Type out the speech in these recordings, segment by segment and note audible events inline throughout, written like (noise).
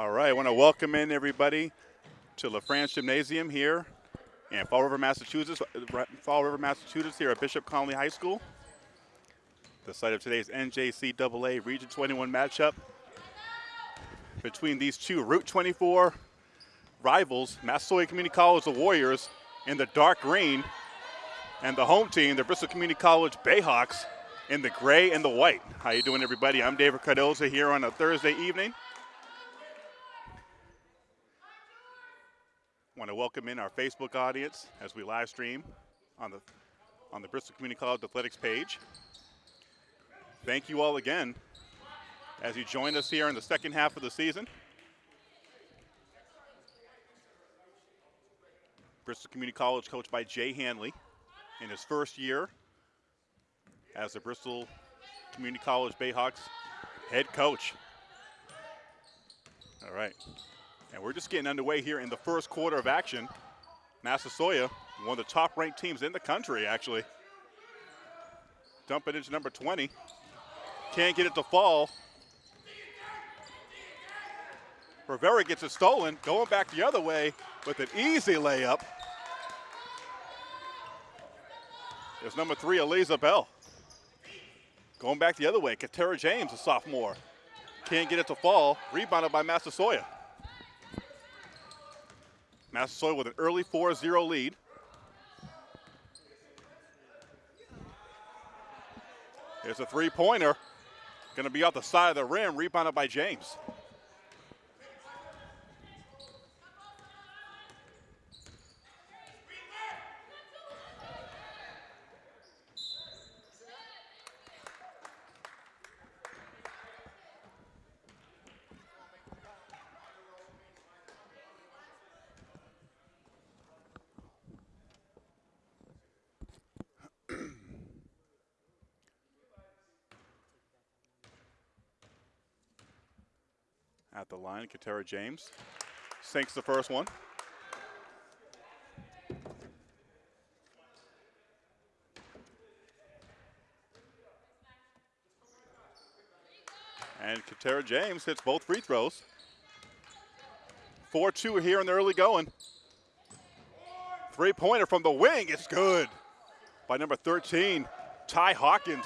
I want to welcome in everybody to LaFrance Gymnasium here in Fall River, Massachusetts. Uh, Fall River, Massachusetts here at Bishop Connolly High School. The site of today's NJCAA Region 21 matchup between these two Route 24 rivals, Massasoit Community College, the Warriors, in the dark green, and the home team, the Bristol Community College Bayhawks, in the gray and the white. How you doing, everybody? I'm David Cardoza here on a Thursday evening. want to welcome in our Facebook audience as we live stream on the on the Bristol Community College Athletics page. Thank you all again as you join us here in the second half of the season. Bristol Community College coached by Jay Hanley in his first year as the Bristol Community College Bayhawks head coach. All right. And we're just getting underway here in the first quarter of action. Massasoit, one of the top ranked teams in the country, actually. Dump it into number 20. Can't get it to fall. Rivera gets it stolen, going back the other way with an easy layup. There's number three, Eliza Bell. Going back the other way, Katera James, a sophomore. Can't get it to fall. Rebounded by Massasoit. Massasoit with an early 4-0 lead. Here's a three-pointer. Going to be off the side of the rim, rebounded by James. Line. Katera James sinks the first one. And Katera James hits both free throws. 4-2 here in the early going. Three-pointer from the wing. It's good by number 13, Ty Hawkins.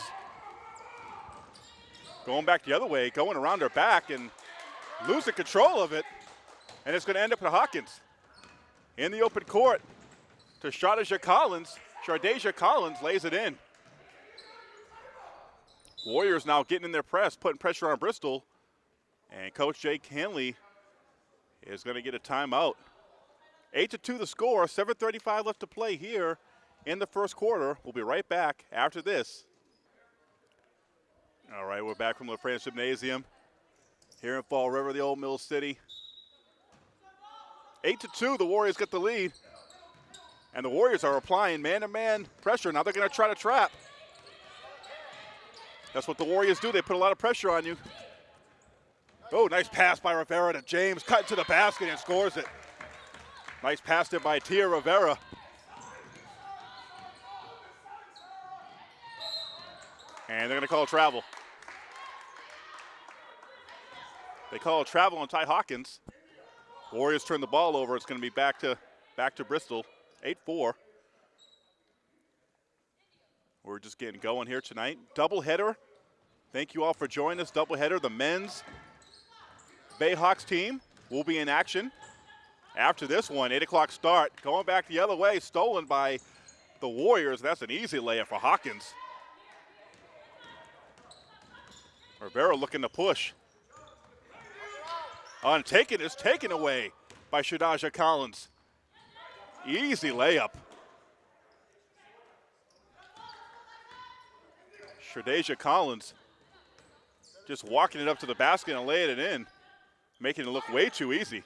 Going back the other way, going around her back, and losing control of it, and it's going to end up with Hawkins in the open court to Shardasia Collins. Shardasia Collins lays it in. Warriors now getting in their press, putting pressure on Bristol, and Coach Jake Hanley is going to get a timeout. 8 to 2 the score, 7.35 left to play here in the first quarter. We'll be right back after this. All right, we're back from LaFrance Gymnasium here in Fall River, the old Mill City. Eight to two, the Warriors get the lead. And the Warriors are applying man-to-man pressure. Now they're gonna try to trap. That's what the Warriors do. They put a lot of pressure on you. Oh, nice pass by Rivera to James. Cut to the basket and scores it. Nice pass there by Tia Rivera. And they're gonna call travel. They call a travel on Ty Hawkins. Warriors turn the ball over. It's going to be back to back to Bristol. 8-4. We're just getting going here tonight. Doubleheader. Thank you all for joining us. Doubleheader. The men's Bayhawks team will be in action after this one. 8 o'clock start. Going back the other way. Stolen by the Warriors. That's an easy layup for Hawkins. Rivera looking to push. On taken is taken away by Shadaja Collins. Easy layup. Shadaja Collins just walking it up to the basket and laying it in, making it look way too easy.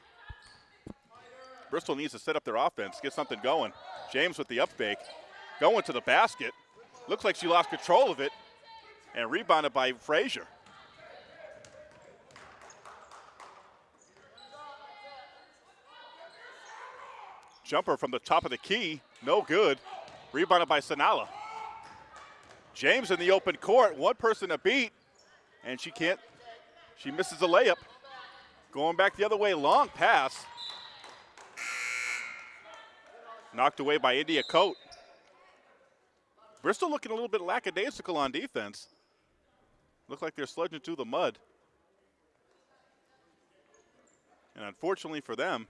Bristol needs to set up their offense, get something going. James with the up fake, going to the basket. Looks like she lost control of it and rebounded by Frazier. Jumper from the top of the key, no good. Rebounded by Sanala. James in the open court, one person to beat, and she can't, she misses a layup. Going back the other way, long pass. Knocked away by India Coat. Bristol looking a little bit lackadaisical on defense. Look like they're sludging through the mud. And unfortunately for them,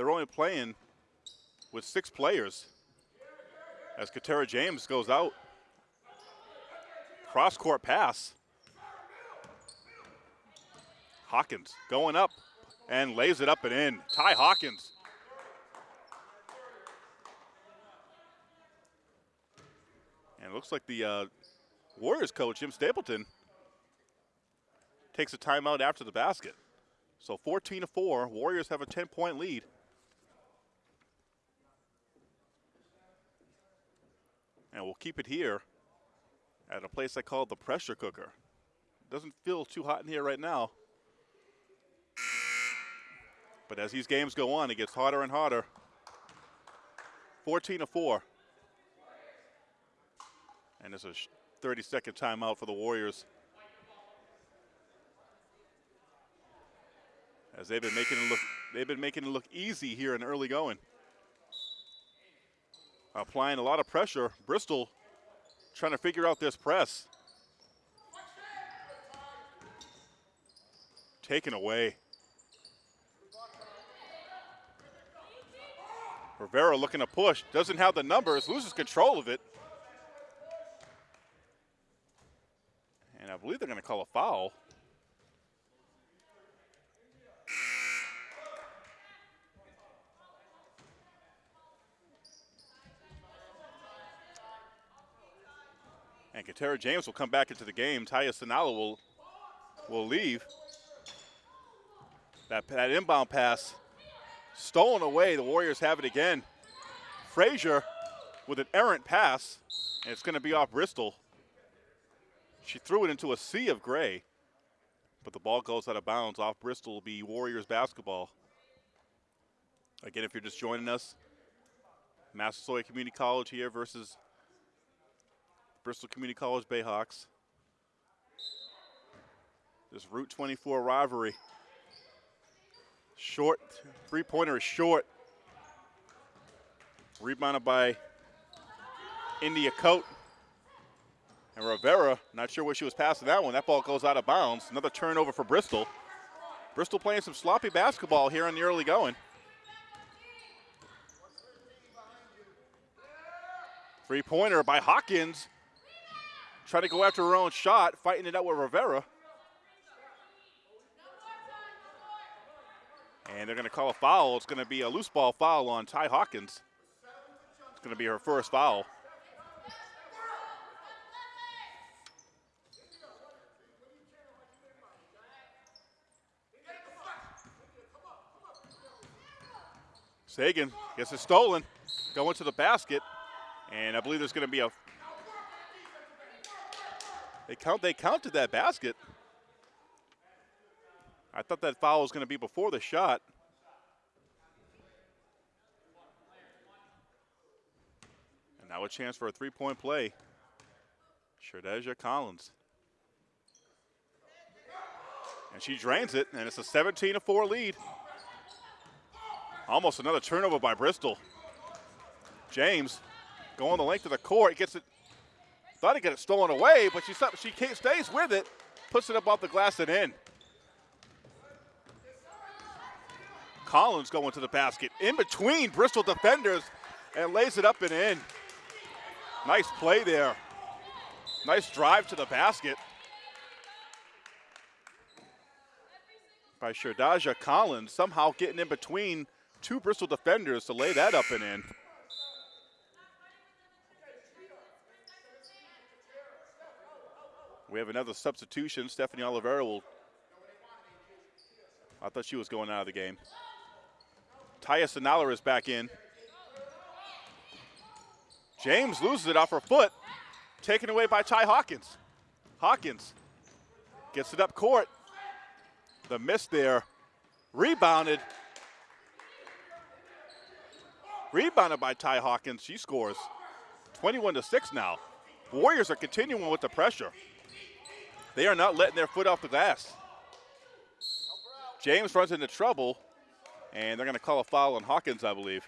they're only playing with six players as Katera James goes out. Cross court pass. Hawkins going up and lays it up and in. Ty Hawkins. And it looks like the uh, Warriors coach, Jim Stapleton, takes a timeout after the basket. So 14 to 4, Warriors have a 10 point lead. And we'll keep it here at a place I call the pressure cooker. Doesn't feel too hot in here right now. But as these games go on, it gets hotter and hotter. 14 to 4. And it's a 30 second timeout for the Warriors. As they've been making it look they've been making it look easy here in early going. Applying a lot of pressure. Bristol trying to figure out this press. Taken away. Rivera looking to push, doesn't have the numbers, loses control of it. And I believe they're going to call a foul. And Katera James will come back into the game. Taya Sinala will, will leave. That, that inbound pass stolen away. The Warriors have it again. Frazier with an errant pass, and it's going to be off Bristol. She threw it into a sea of gray, but the ball goes out of bounds. Off Bristol will be Warriors basketball. Again, if you're just joining us, Massasoit Community College here versus Bristol Community College Bayhawks. This Route 24 rivalry. Short, three-pointer is short. Rebounded by India Coat. And Rivera, not sure where she was passing that one. That ball goes out of bounds. Another turnover for Bristol. Bristol playing some sloppy basketball here in the early going. Three-pointer by Hawkins. Trying to go after her own shot, fighting it out with Rivera. And they're going to call a foul. It's going to be a loose ball foul on Ty Hawkins. It's going to be her first foul. Sagan gets it stolen, going to the basket, and I believe there's going to be a. They count. They counted that basket. I thought that foul was going to be before the shot. And now a chance for a three-point play. Sherdeja Collins. And she drains it, and it's a 17-4 lead. Almost another turnover by Bristol. James going the length of the court, gets it, thought he got it stolen away, but she, she stays with it, puts it up off the glass and in. Collins going to the basket in between Bristol defenders and lays it up and in. Nice play there. Nice drive to the basket by Sherdaja Collins, somehow getting in between two Bristol defenders to lay that up and in. We have another substitution. Stephanie Oliveira will. I thought she was going out of the game. Taya Sinala is back in. James loses it off her foot, taken away by Ty Hawkins. Hawkins gets it up court. The miss there, rebounded. Rebounded by Ty Hawkins. She scores 21 to 6 now. Warriors are continuing with the pressure. They are not letting their foot off the glass. James runs into trouble, and they're going to call a foul on Hawkins, I believe.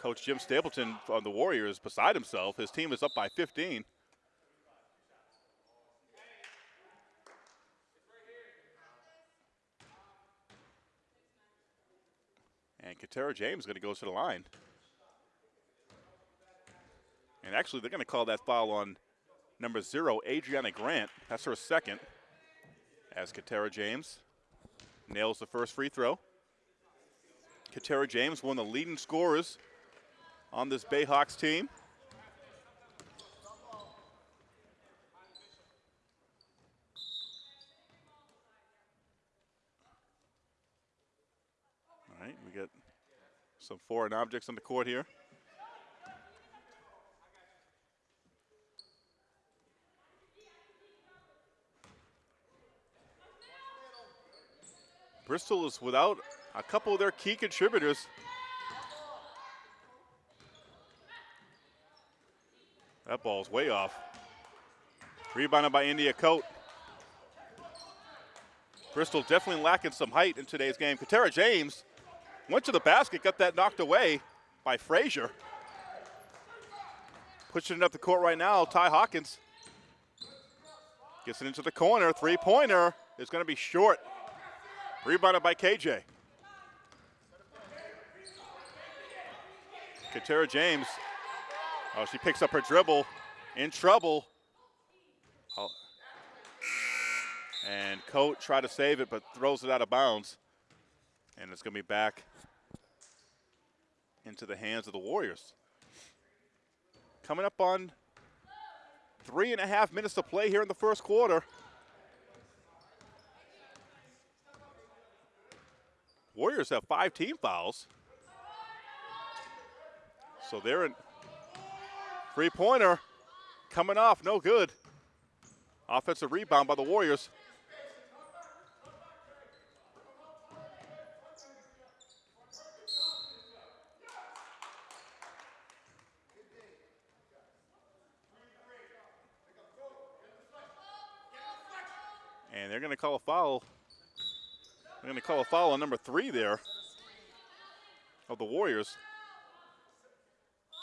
Coach Jim Stapleton on the Warriors beside himself. His team is up by 15. And Katera James is going to go to the line. And actually, they're going to call that foul on number zero, Adriana Grant. That's her second. As Katera James nails the first free throw. Katera James, one of the leading scorers on this Bayhawks team. All right, we got some foreign objects on the court here. Bristol is without a couple of their key contributors. That ball's way off. Rebounded by India Coat. Bristol definitely lacking some height in today's game. Katera James went to the basket, got that knocked away by Frazier. Pushing it up the court right now, Ty Hawkins. Gets it into the corner, three-pointer is going to be short. Rebounded by KJ. Katera James. Oh, she picks up her dribble. In trouble. Oh. And Coat tried to save it, but throws it out of bounds. And it's going to be back into the hands of the Warriors. Coming up on three and a half minutes to play here in the first quarter. Warriors have five team fouls. So they're in three pointer coming off, no good. Offensive rebound by the Warriors. Going to call a foul they're going to call a foul on number three there of the Warriors.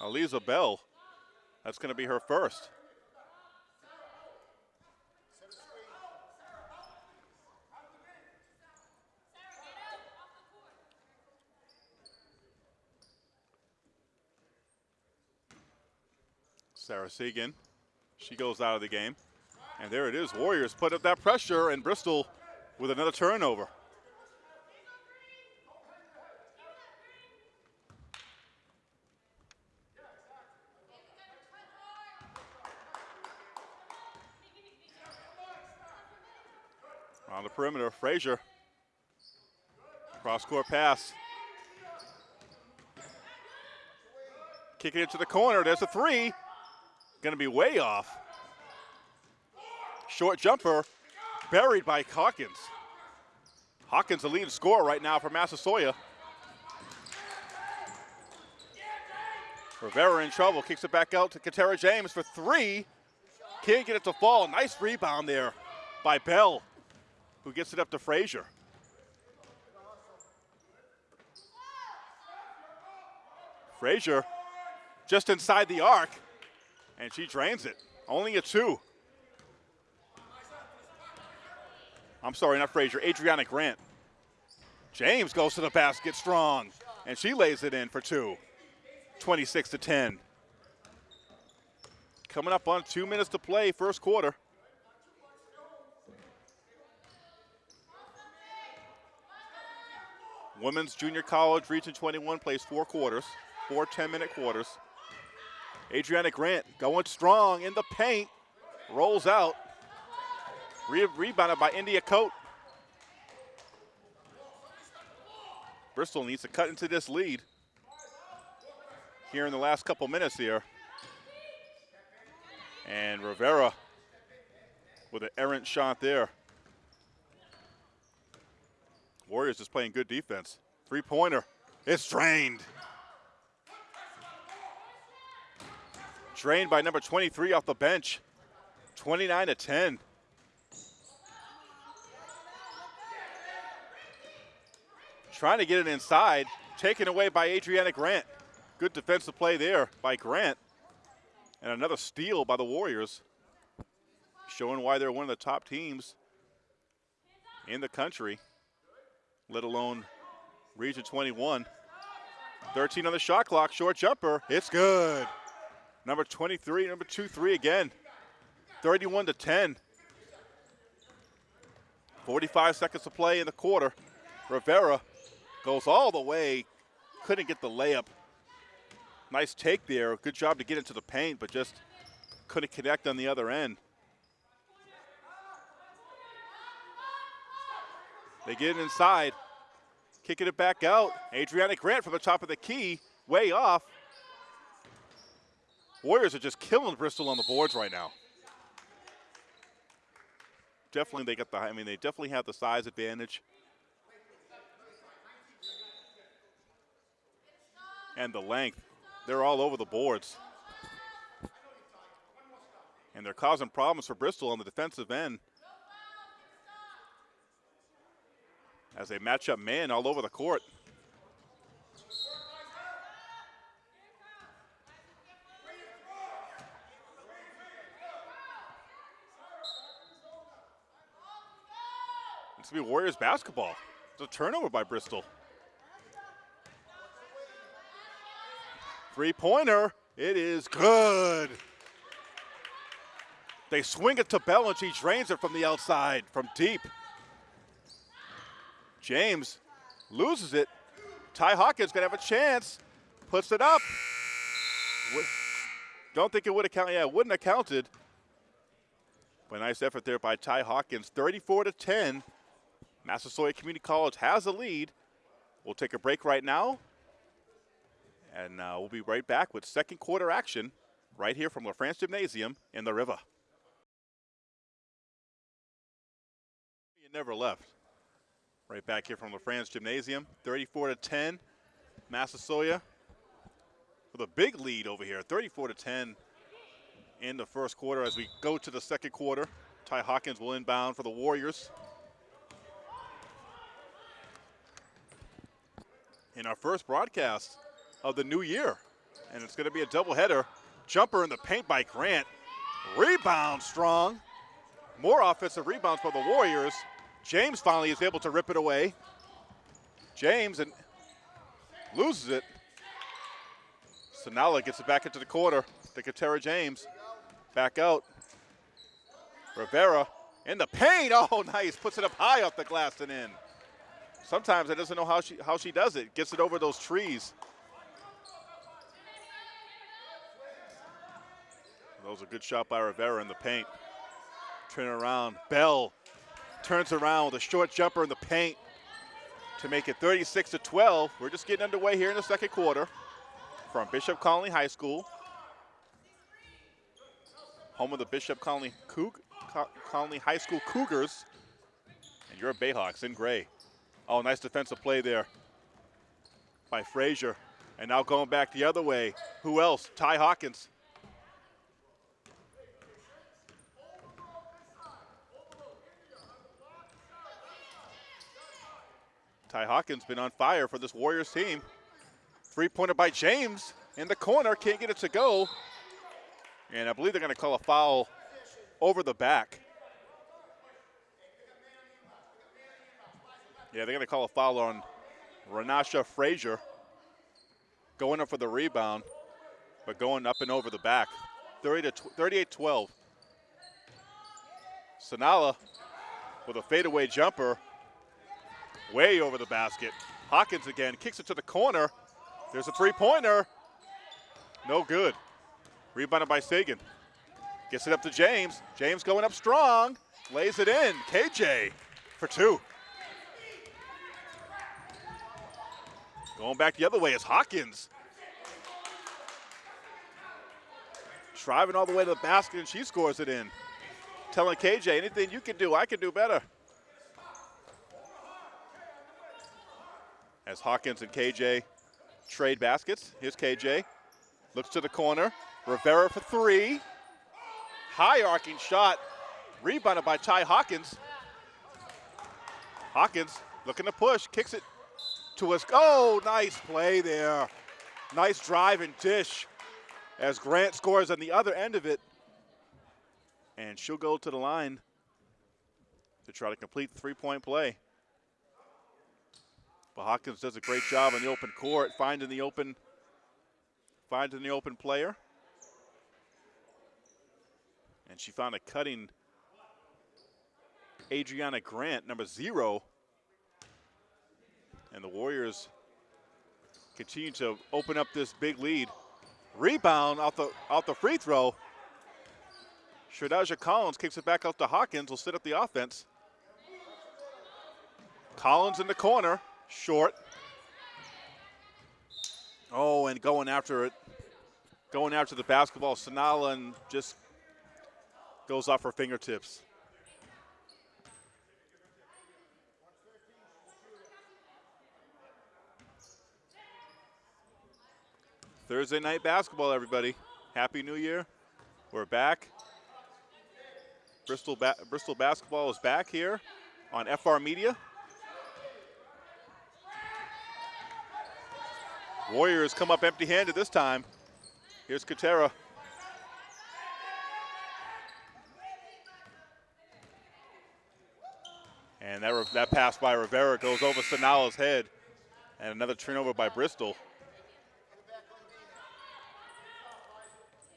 Aliza Bell. That's going to be her first. Sarah Segan. She goes out of the game. And there it is. Warriors put up that pressure, and Bristol with another turnover. On the perimeter, Frazier. Cross court pass. Kicking it to the corner. There's a three. Going to be way off. Short jumper buried by Hawkins. Hawkins, the lead scorer right now for Massasoit. Rivera in trouble, kicks it back out to Katera James for three. Can't get it to fall. Nice rebound there by Bell who gets it up to Frazier. Frazier just inside the arc, and she drains it. Only a two. I'm sorry, not Frazier, Adriana Grant. James goes to the basket strong, and she lays it in for two. 26 to 10. Coming up on two minutes to play, first quarter. Women's Junior College Region 21 plays four quarters, four 10-minute quarters. Adriana Grant going strong in the paint, rolls out. Re rebounded by India Coat. Bristol needs to cut into this lead here in the last couple minutes here. And Rivera with an errant shot there. Warriors just playing good defense. Three-pointer. It's drained. Drained by number 23 off the bench. 29 to 10. Trying to get it inside. Taken away by Adriana Grant. Good defensive play there by Grant. And another steal by the Warriors. Showing why they're one of the top teams in the country, let alone Region 21. 13 on the shot clock, short jumper. It's good. Number 23, number 2 3 again. 31 to 10. 45 seconds to play in the quarter. Rivera goes all the way, couldn't get the layup. Nice take there. Good job to get into the paint, but just couldn't connect on the other end. They get it inside, kicking it back out. Adriana Grant from the top of the key, way off. Warriors are just killing Bristol on the boards right now. Definitely, they got the. I mean, they definitely have the size advantage. And the length. They're all over the boards. And they're causing problems for Bristol on the defensive end. as they match up man all over the court. It's going to be Warriors basketball. It's a turnover by Bristol. Three pointer. It is good. They swing it to Bell and she drains it from the outside, from deep. James loses it. Ty Hawkins gonna have a chance. Puts it up. Don't think it would have counted. Yeah, it wouldn't have counted. But nice effort there by Ty Hawkins. 34 to 10. Massasoit Community College has a lead. We'll take a break right now. And uh, we'll be right back with second quarter action right here from LaFrance Gymnasium in the river. You never left. Right back here from LaFrance Gymnasium, 34 to 10. Massasoit with a big lead over here, 34 to 10 in the first quarter. As we go to the second quarter, Ty Hawkins will inbound for the Warriors. In our first broadcast of the new year, and it's going to be a doubleheader. Jumper in the paint by Grant. Rebound strong. More offensive rebounds for the Warriors. James finally is able to rip it away. James and loses it. Sanala gets it back into the corner to Katera James. Back out. Rivera in the paint. (laughs) Oh, nice. Puts it up high off the glass and in. Sometimes I doesn't know how she how she does it. Gets it over those trees. That was a good shot by Rivera in the paint. Turn around. Bell turns around with a short jumper in the paint to make it 36 to 12. We're just getting underway here in the second quarter from Bishop Connolly High School. Home of the Bishop Connolly, Coug Connolly High School Cougars. And your Bayhawks in gray. Oh, nice defensive play there by Frazier. And now going back the other way. Who else? Ty Hawkins. Ty Hawkins been on fire for this Warriors team. Three-pointer by James in the corner, can't get it to go. And I believe they're going to call a foul over the back. Yeah, they're going to call a foul on Renasha Frazier. Going up for the rebound, but going up and over the back. 30 to 38-12. Sanala with a fadeaway jumper way over the basket. Hawkins again kicks it to the corner. There's a three-pointer. No good. Rebounded by Sagan. Gets it up to James. James going up strong. Lays it in. KJ for two. Going back the other way is Hawkins. Driving all the way to the basket and she scores it in. Telling KJ, anything you can do, I can do better. As Hawkins and KJ trade baskets. Here's KJ. Looks to the corner. Rivera for three. High arcing shot. Rebounded by Ty Hawkins. Hawkins looking to push, kicks it to us. Oh, nice play there. Nice drive and dish as Grant scores on the other end of it. And she'll go to the line to try to complete the three-point play. But Hawkins does a great job in the open court, finding the open, finding the open player. And she found a cutting Adriana Grant, number zero. And the Warriors continue to open up this big lead. Rebound out the out the free throw. Shadaja Collins kicks it back out to Hawkins, will sit up the offense. Collins in the corner, short. Oh, and going after it, going after the basketball, Sanala and just goes off her fingertips. Thursday night basketball, everybody. Happy New Year. We're back. Bristol, ba Bristol basketball is back here on FR Media. Warriors come up empty-handed this time. Here's Katera. And that, that pass by Rivera goes over Sanala's head. And another turnover by Bristol.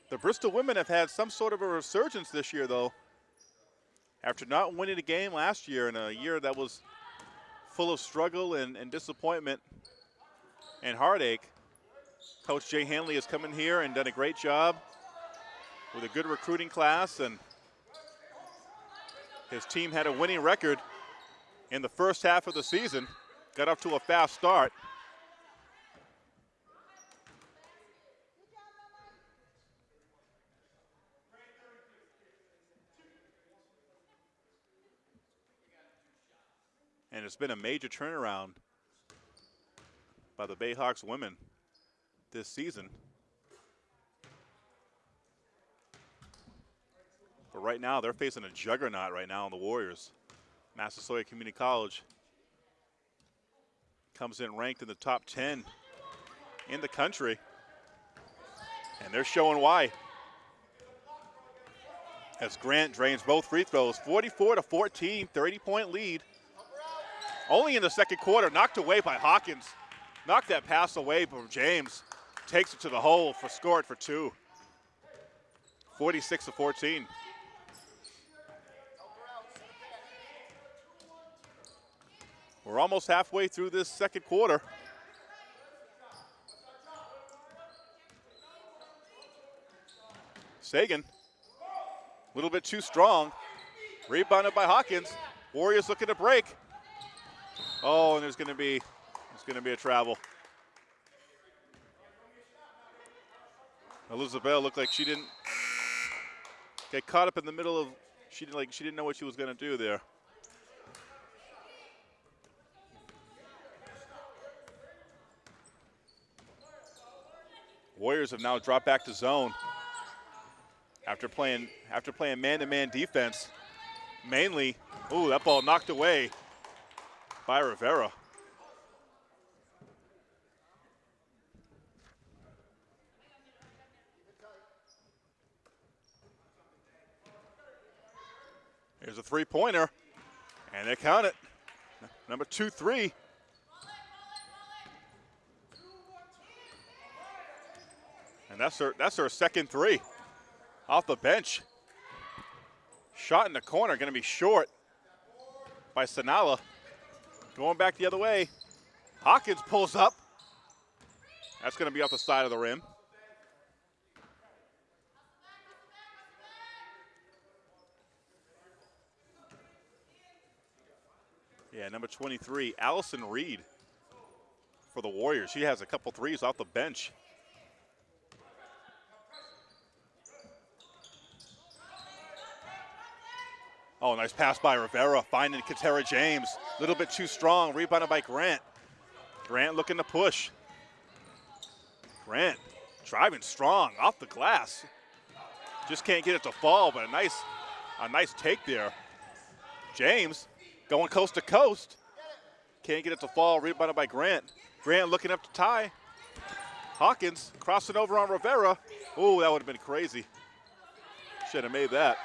The Bristol women have had some sort of a resurgence this year, though. After not winning a game last year in a year that was full of struggle and, and disappointment and heartache, Coach Jay Hanley has come in here and done a great job with a good recruiting class, and his team had a winning record in the first half of the season, got off to a fast start. And it's been a major turnaround by the Bayhawks women this season. But right now, they're facing a juggernaut right now in the Warriors. Massasoit Community College comes in ranked in the top 10 in the country. And they're showing why. As Grant drains both free throws, 44 to 14, 30 point lead. Only in the second quarter, knocked away by Hawkins. Knocked that pass away from James. Takes it to the hole for scored for two. 46 to 14. We're almost halfway through this second quarter. Sagan, a little bit too strong. Rebounded by Hawkins. Warriors looking to break. Oh, and there's going to be going to be a travel. Eliza Bell looked like she didn't get caught up in the middle of she didn't like she didn't know what she was going to do there. Warriors have now dropped back to zone after playing after playing man-to-man -man defense. Mainly, ooh, that ball knocked away by Rivera. Here's a three-pointer, and they count it. Number two, three. And that's her, that's her second three off the bench. Shot in the corner, going to be short by Sanala. Going back the other way. Hawkins pulls up. That's going to be off the side of the rim. Yeah, number 23, Allison Reed for the Warriors. She has a couple threes off the bench. Oh, nice pass by Rivera, finding Katera James. A little bit too strong, rebounded by Grant. Grant looking to push. Grant driving strong off the glass. Just can't get it to fall, but a nice, a nice take there. James going coast to coast. Can't get it to fall. Rebounded by Grant. Grant looking up to Ty. Hawkins crossing over on Rivera. Ooh, that would have been crazy. Should have made that.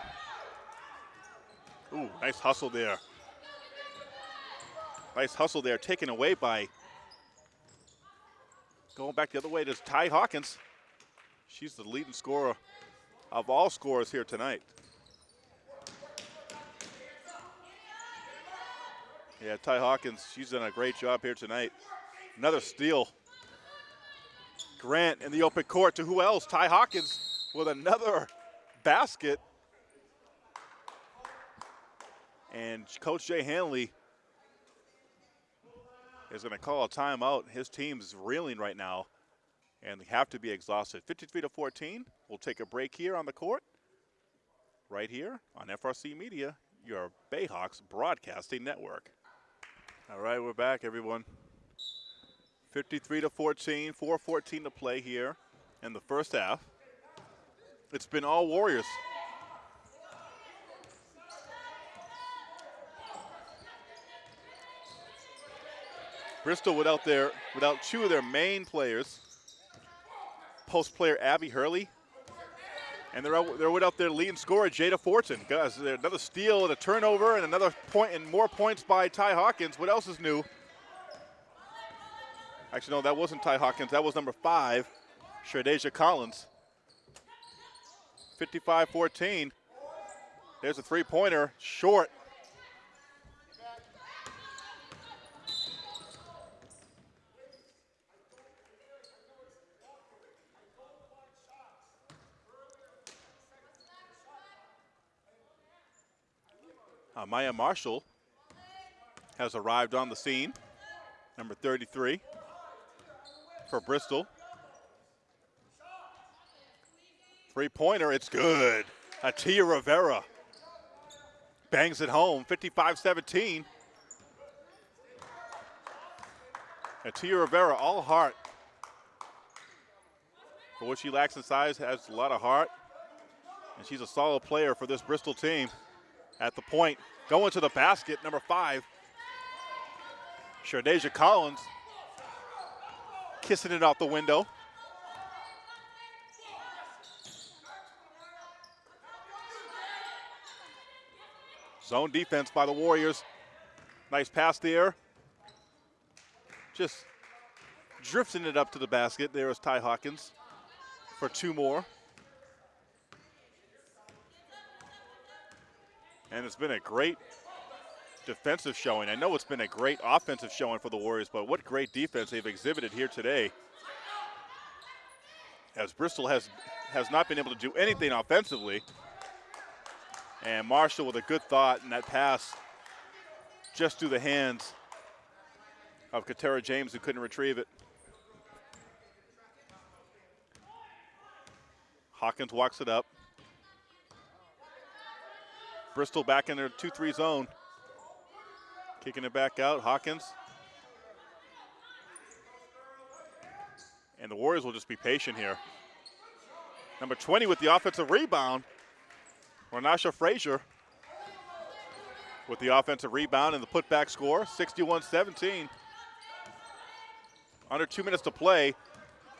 Ooh, nice hustle there. Nice hustle there, taken away by. Going back the other way to Ty Hawkins. She's the leading scorer of all scorers here tonight. Yeah, Ty Hawkins, she's done a great job here tonight. Another steal. Grant in the open court to who else? Ty Hawkins with another basket. And Coach Jay Hanley is going to call a timeout. His team's reeling right now, and they have to be exhausted. 53 to 14. We'll take a break here on the court, right here on FRC Media, your Bayhawks broadcasting network. All right, we're back, everyone. 53 to 14, 4:14 to play here in the first half. It's been all Warriors. Bristol without their without two of their main players. Post player Abby Hurley. And they're out, they're without their leading scorer Jada Fortin. Guys, another steal and a turnover and another point and more points by Ty Hawkins. What else is new? Actually, no, that wasn't Ty Hawkins. That was number five, Shardasia Collins. 55-14. There's a three-pointer, short. Uh, Maya Marshall has arrived on the scene, number 33 for Bristol. Three pointer, it's good. Atia Rivera bangs it home, 55 17. Atia Rivera, all heart. For what she lacks in size, has a lot of heart. And she's a solid player for this Bristol team at the point. Going to the basket, number five. Shardasia Collins kissing it out the window. Zone defense by the Warriors. Nice pass there. Just drifting it up to the basket. There is Ty Hawkins for two more. And it's been a great defensive showing. I know it's been a great offensive showing for the Warriors, but what great defense they've exhibited here today. As Bristol has has not been able to do anything offensively. And Marshall with a good thought in that pass just through the hands of Katera James who couldn't retrieve it. Hawkins walks it up. Bristol back in their 2-3 zone. Kicking it back out, Hawkins. And the Warriors will just be patient here. Number 20 with the offensive rebound. Renasha Frazier with the offensive rebound and the putback score, 61-17. Under two minutes to play.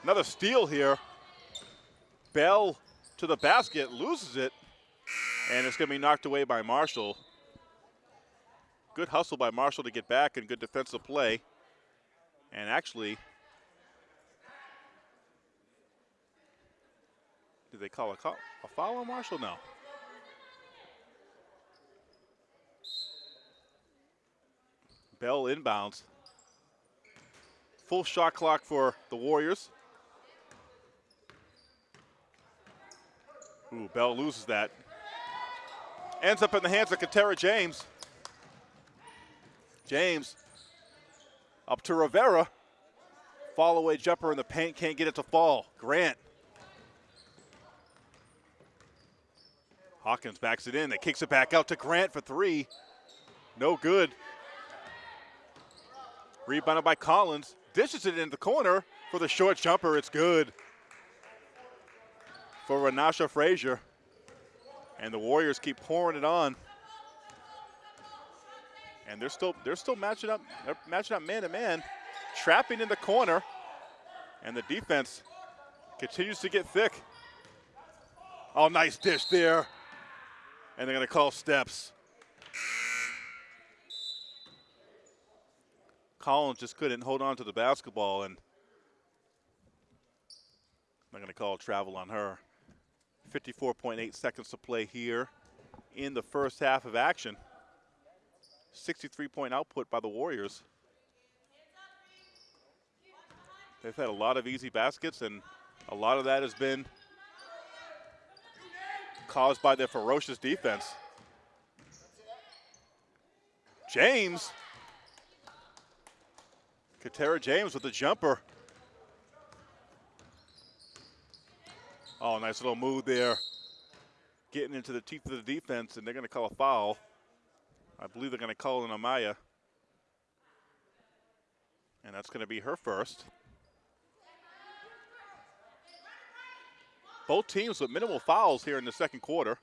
Another steal here. Bell to the basket, loses it. And it's going to be knocked away by Marshall. Good hustle by Marshall to get back and good defensive play. And actually, did they call a, call, a foul on Marshall? No. Bell inbounds. Full shot clock for the Warriors. Ooh, Bell loses that. Ends up in the hands of Katera James. James up to Rivera. Fall away jumper in the paint, can't get it to fall. Grant. Hawkins backs it in, that kicks it back out to Grant for three. No good. Rebounded by Collins. Dishes it in the corner for the short jumper. It's good. for Renasha Frazier. And the Warriors keep pouring it on. And they're still they're still matching up they're matching up man to man, trapping in the corner. And the defense continues to get thick. Oh, nice dish there. And they're going to call steps. Collins just couldn't hold on to the basketball, and they're going to call travel on her. 54.8 seconds to play here in the first half of action. 63 point output by the Warriors. They've had a lot of easy baskets, and a lot of that has been caused by their ferocious defense. James. Katera James with the jumper. Oh, nice little move there. Getting into the teeth of the defense, and they're going to call a foul. I believe they're going to call an Amaya. And that's going to be her first. Both teams with minimal fouls here in the second quarter.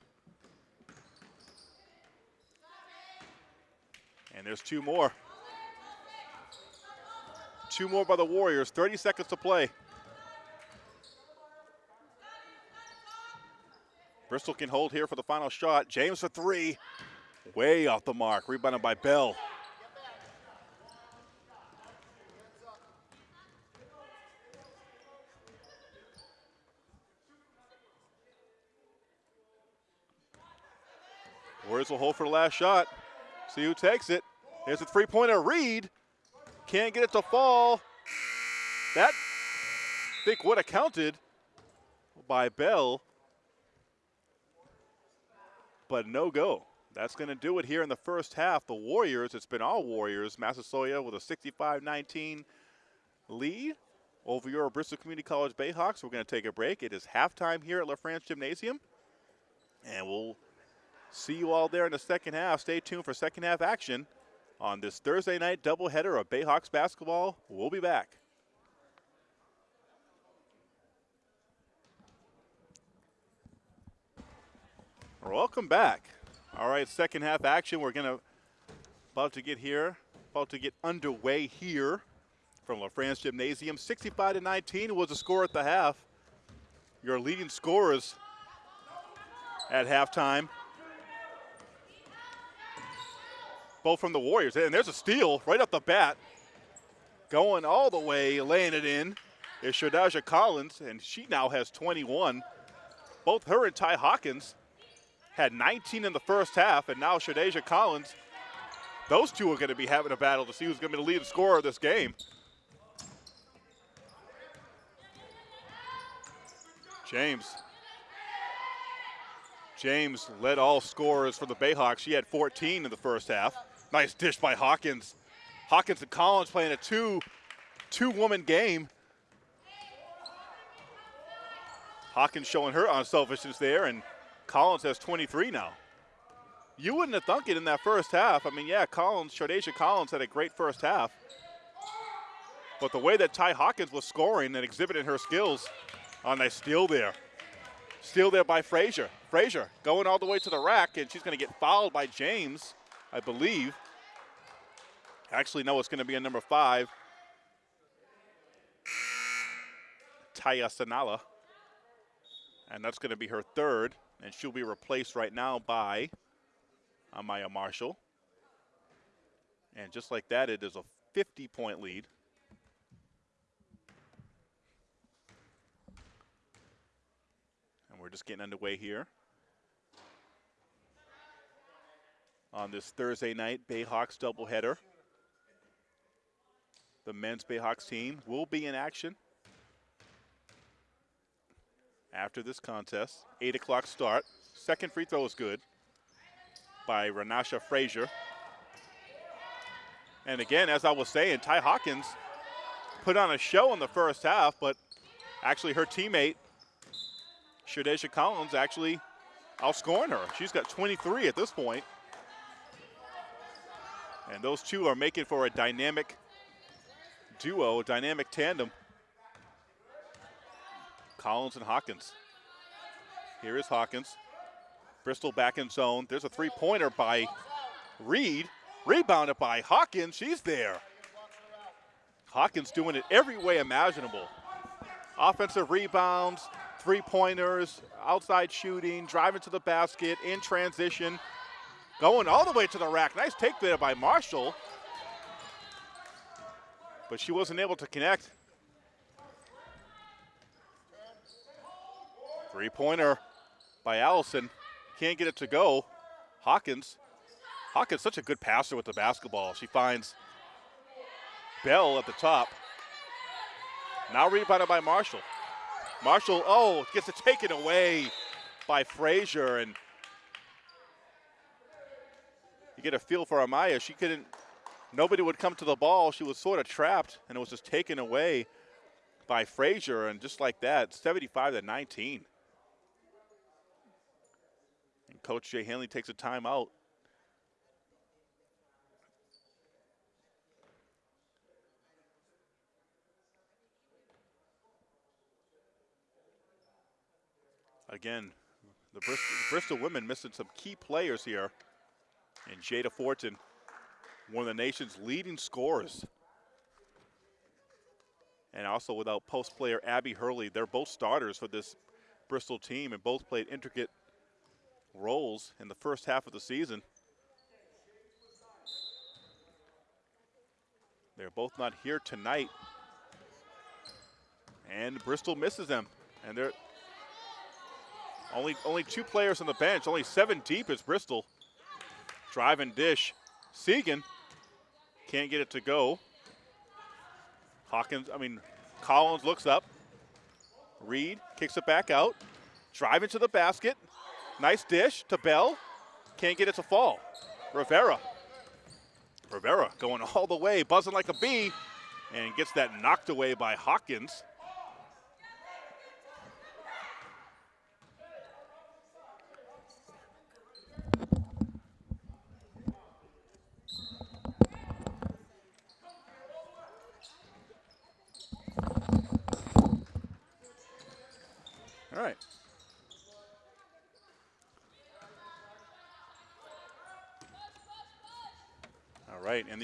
And there's two more. Two more by the Warriors, 30 seconds to play. Bristol can hold here for the final shot. James for three. Way off the mark. Rebounded by Bell. Warriors will hold for the last shot. See who takes it. There's a three-pointer. Reed can't get it to fall. That I think would have counted by Bell, but no go. That's going to do it here in the first half. The Warriors, it's been all Warriors. Massasoit with a 65-19 lead over your Bristol Community College Bayhawks. We're going to take a break. It is halftime here at LaFrance Gymnasium, and we'll see you all there in the second half. Stay tuned for second half action on this Thursday night doubleheader of Bayhawks basketball. We'll be back. Welcome back. All right, second half action. We're gonna about to get here, about to get underway here from LaFrance Gymnasium. 65 to 19 was the score at the half. Your leading scorers at halftime. Both from the Warriors. And there's a steal right off the bat. Going all the way, laying it in is Shadaja Collins, and she now has 21. Both her and Ty Hawkins had 19 in the first half, and now Shadeja Collins. Those two are going to be having a battle to see who's going to be the leading scorer of this game. James. James led all scorers for the Bayhawks. She had 14 in the first half. Nice dish by Hawkins. Hawkins and Collins playing a two, two-woman game. Hawkins showing her unselfishness there, and Collins has 23 now. You wouldn't have thunk it in that first half. I mean, yeah, Collins, Shardesha Collins had a great first half. But the way that Ty Hawkins was scoring and exhibiting her skills on that steal there. Steal there by Frazier. Frazier going all the way to the rack, and she's going to get fouled by James, I believe. Actually, no, it's going to be a number five. Taya Sanala. And that's going to be her third and she'll be replaced right now by uh, Amaya Marshall. And just like that, it is a 50 point lead. And we're just getting underway here. On this Thursday night Bayhawks doubleheader. The men's Bayhawks team will be in action after this contest. 8 o'clock start. Second free throw is good by Renasha Frazier. And again, as I was saying, Ty Hawkins put on a show in the first half, but actually her teammate, Shadesha Collins, actually outscoring her. She's got 23 at this point. And those two are making for a dynamic duo, a dynamic tandem. Collins and Hawkins. Here is Hawkins. Bristol back in zone. There's a three pointer by Reed. Rebounded by Hawkins. She's there. Hawkins doing it every way imaginable. Offensive rebounds, three pointers, outside shooting, driving to the basket, in transition, going all the way to the rack. Nice take there by Marshall. But she wasn't able to connect. Three pointer by Allison. Can't get it to go. Hawkins. Hawkins, such a good passer with the basketball. She finds Bell at the top. Now rebounded by Marshall. Marshall, oh, gets it taken away by Frazier. And you get a feel for Amaya. She couldn't, nobody would come to the ball. She was sort of trapped, and it was just taken away by Frazier. And just like that, 75 to 19. Coach Jay Hanley takes a timeout. Again, the Bristol, Bristol women missing some key players here. And Jada Fortin, one of the nation's leading scorers. And also without post player Abby Hurley. They're both starters for this Bristol team and both played intricate roles in the first half of the season. They're both not here tonight. And Bristol misses them. And they're only, only two players on the bench, only seven deep is Bristol. Drive and dish. Segan can't get it to go. Hawkins, I mean, Collins looks up. Reed kicks it back out. Drive into the basket. Nice dish to Bell. Can't get it to fall. Rivera. Rivera going (laughs) all the way, buzzing like a bee, and gets that knocked away by Hawkins.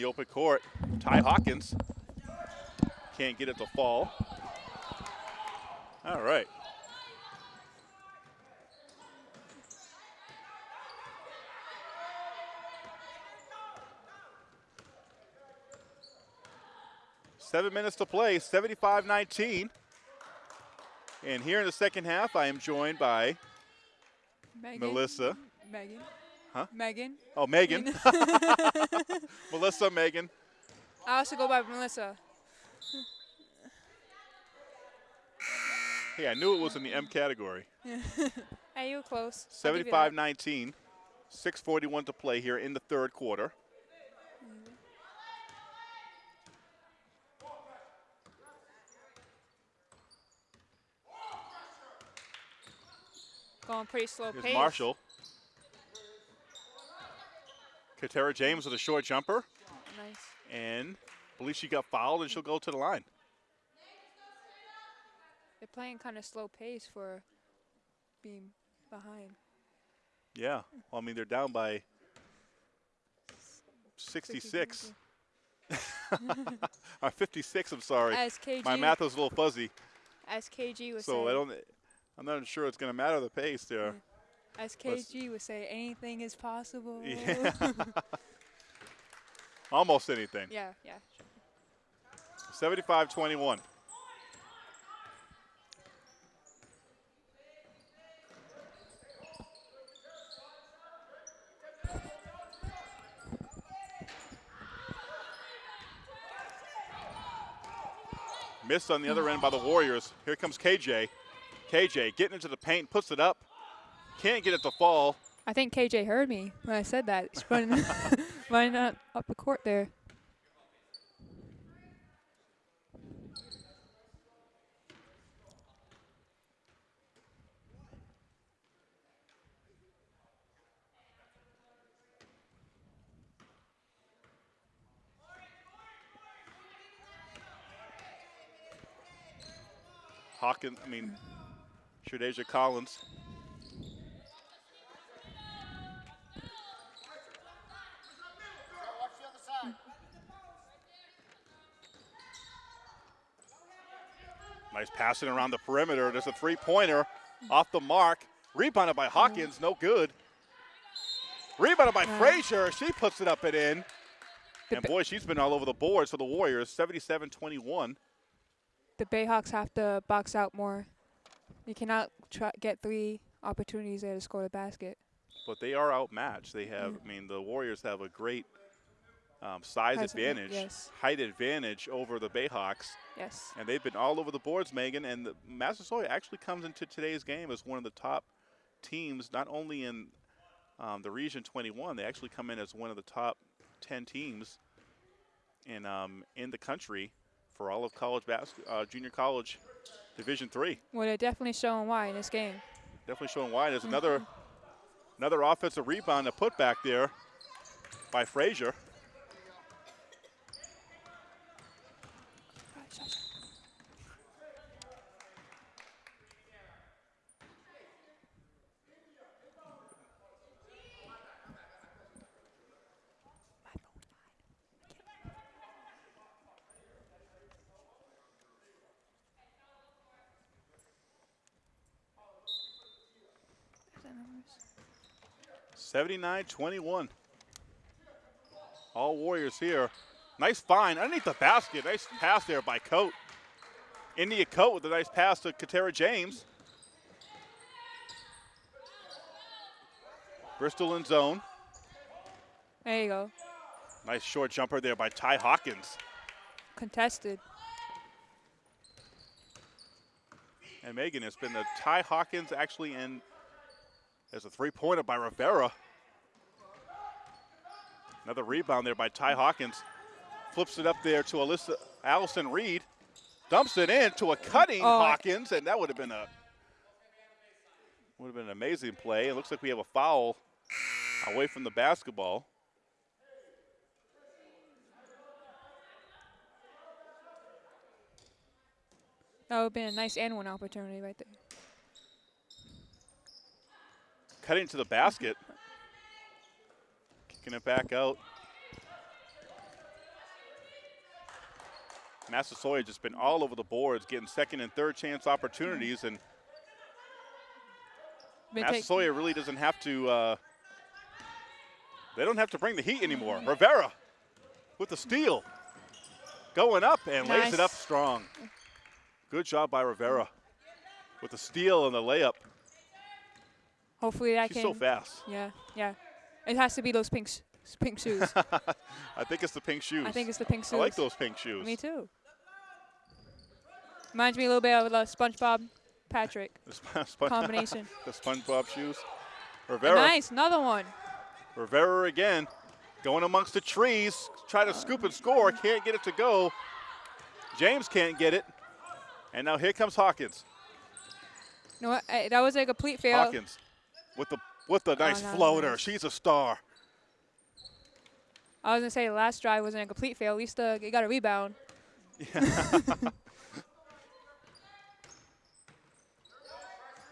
Open court, Ty Hawkins can't get it to fall. All right. Seven minutes to play, 75 19. And here in the second half, I am joined by Megan. Melissa. Megan. Huh? Megan. Oh, Megan. (laughs) Melissa, Megan. I also go by Melissa. Hey, I knew it was in the M category. (laughs) Hey, you were close. I'll give you that. 75 19. 6.41 to play here in the third quarter. Going pretty slow Here's pace. Marshall. Katera James with a short jumper. Nice. And I believe she got fouled and she'll go to the line. They're playing kind of slow pace for being behind. Yeah. Well, I mean, they're down by 66. uh, (laughs) 56, I'm sorry. As KG, My math was a little fuzzy. as KG would So say, I don't. I'm not sure it's going to matter the pace there. As KG would say, anything is possible. Yeah. (laughs) Almost anything. yeah, yeah. 75-21. Missed on the other end by the Warriors. Here comes KJ. KJ getting into the paint, puts it up. Can't get it to fall. I think KJ heard me when I said that. He's running, (laughs) (laughs) running up, up the court there. Hawkins, I mean, Shadeja Collins Nice passing around the perimeter. There's a three pointer off the mark. Rebounded by Hawkins, no good. Rebounded by. Frazier. She puts it up and in. And boy, she's been all over the boards for the Warriors. 77 21. The Bayhawks have to box out more. You cannot try, get three opportunities there to score the basket. But they are outmatched. They have, mm. I mean, the Warriors have a great um, size advantage, yes. height advantage over the Bayhawks. Yes. And they've been all over the boards, Megan. And the Massasoit actually comes into today's game as one of the top teams, not only in um, the Region 21, they actually come in as one of the top 10 teams in um, in the country for all of college bas- uh, junior college Division Three. Well, they're definitely showing why in this game. Definitely showing why. There's another another offensive rebound to put back there by Frazier. Is that numbers? 79-21. All Warriors here. Nice find underneath the basket. Nice pass there by Coat. India Coat with a nice pass to Katera James. Bristol in zone. There you go. Nice short jumper there by Ty Hawkins. Contested. And Megan, it's been the Ty Hawkins actually in There's a three-pointer by Rivera. Another rebound there by Ty Hawkins. Flips it up there to Alyssa Allison Reed. Dumps it in to a cutting Oh, Hawkins, and that would have been a would have been an amazing play. It looks like we have a foul away from the basketball. That would have been a nice and one opportunity right there. Cutting to the basket. Kicking it back out. Massasoit just been all over the boards, getting second and third chance opportunities, and Massasoit really doesn't have to. Uh, they don't have to bring the heat anymore. Rivera with the steal, going up and lays it up strong. Good job by Rivera with the steal and the layup. Hopefully that She's can. so fast. Yeah, yeah. It has to be those pink, pink shoes. (laughs) I think it's the pink shoes. I think it's the pink shoes. I like those pink shoes. Me too. Reminds me a little bit of the SpongeBob Patrick (laughs) The Sp- Spon- combination. (laughs) the SpongeBob shoes. Rivera, nice, another one. Rivera again, going amongst the trees, try to scoop and score, can't get it to go. James can't get it, and now here comes Hawkins. You know what? eh, That was a complete fail. Hawkins with the with the nice no, floater. She's a star. I was gonna say the last drive wasn't a complete fail. At least uh, got a rebound. (laughs)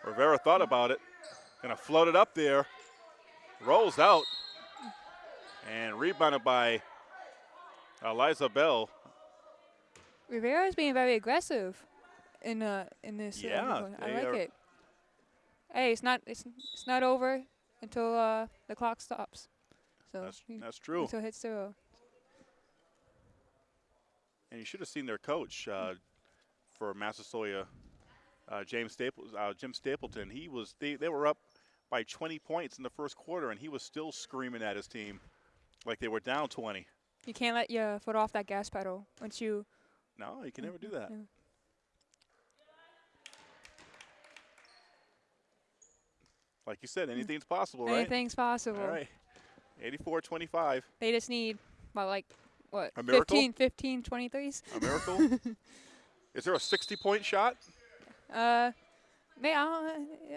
Rivera thought about it, gonna float it up there, rolls out, and rebounded by Eliza Bell. Rivera is being very aggressive in uh in this. uh, Yeah. I like are- it. Hey, it's not it's it's not over until uh the clock stops. So That's that's true. until it hits zero. And you should have seen their coach uh, for Massasoit, uh, James Staples, uh, Jim Stapleton. He was they, they were up by 20 points in the first quarter, and he was still screaming at his team like they were down 20. You can't let your foot off that gas pedal once you. No, you can never do that. Yeah. Like you said, anything's possible, right? Anything's possible. All right. 84-25. They just need about like what A miracle? 15, 15, 23s. A miracle. (laughs) Is there a 60-point shot? Uh, uh,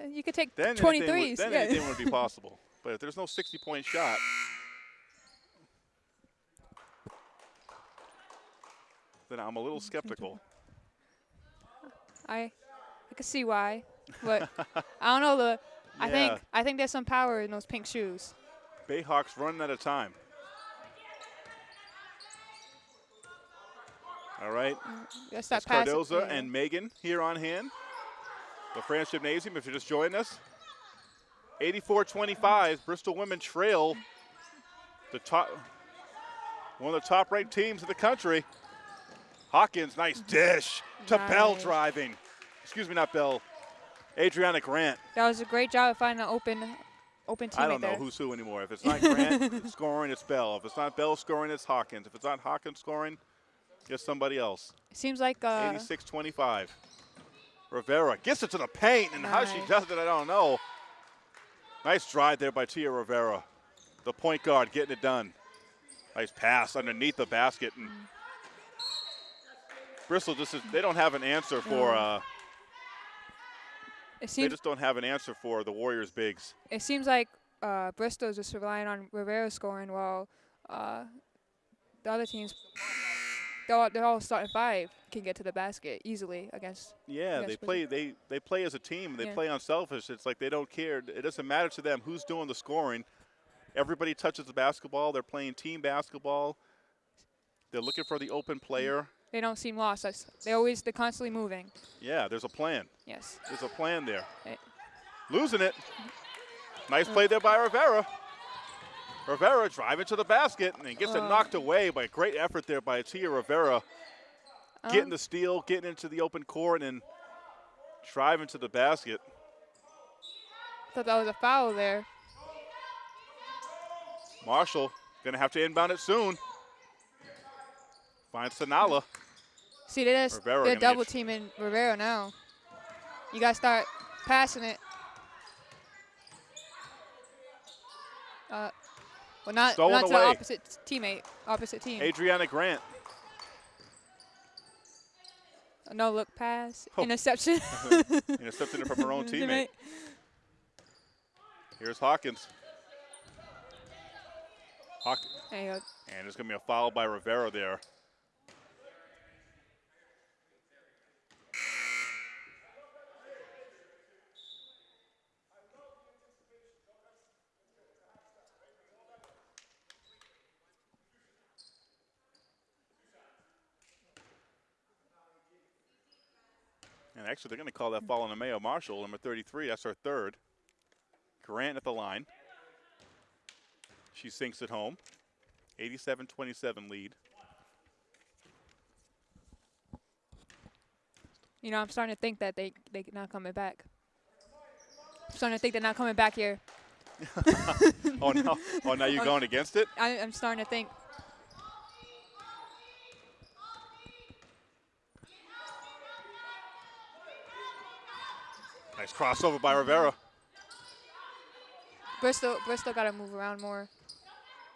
you could take Then 23s. anything would, then yeah. anything would be (laughs) possible. But if there's no 60-point shot, then I'm a little skeptical. I I can see why, but I don't know the. I think I think there's some power in those pink shoes. Bayhawks running out of time. All right. Mm, that's It's that pass. Cardoza yeah. and Megan here on hand. LaFrance Gymnasium, if you're just joining us. 84-25, Bristol women trail the top, one of the top ranked teams in the country. Hawkins, nice mm-hmm. dish to Bell driving. Excuse me, not Bell. Adriana Grant. That was a great job of finding an open, open teammate I don't know there. who's who anymore. If it's not Grant scoring, it's Bell. If it's not Bell scoring, it's Hawkins. If it's not Hawkins scoring, it's somebody else. Seems like uh, 86-25. Rivera gets it to the paint, and how she does it, I don't know. Nice drive there by Tia Rivera, the point guard, getting it done. Nice pass underneath the basket, and Bristol just is, they don't have an answer for. Uh, it they just don't have an answer for the Warriors bigs. it seems like uh, Bristol's just relying on Rivera scoring while uh, the other teams, they're all, they're all starting five, can get to the basket easily against. Yeah, Yes, they but- play. They they play as a team. They Yeah. play unselfish. It's like they don't care. It doesn't matter to them who's doing the scoring. Everybody touches the basketball. They're playing team basketball. They're looking for the open player. They don't seem lost. That's, they always they're constantly moving. Yeah, there's a plan. Yes. There's a plan there. Hey. Losing it. Nice play there by Rivera. Rivera driving to the basket and gets it Uh. knocked away by a great effort there by Tia Rivera. Um, Getting the steal, getting into the open court, and driving to the basket. thought that was a foul there. Marshall gonna have to inbound it soon. Finds Sanala. See, they're, just, they're double teaming Rivera now. You gotta start passing it. Uh, well, not Stolen not to the opposite teammate, opposite team. Adriana Grant. No look pass, Oh. interception. (laughs) Intercepted it from her own (laughs) teammate. Here's Hawkins. Hawk- There you go. and there's going to be a foul by Rivera there. Actually, they're going to call that hmm. foul on Maya Marshall, number 33. That's her third. Grant at the line. She sinks it home. 87-27 lead. You know, I'm starting to think that they they not coming back. I'm starting to think they're not coming back here. (laughs) Oh, now, oh, now you're (laughs) going against it? I, I'm starting to think. Crossover by Rivera. Bristol Bristol got to move around more.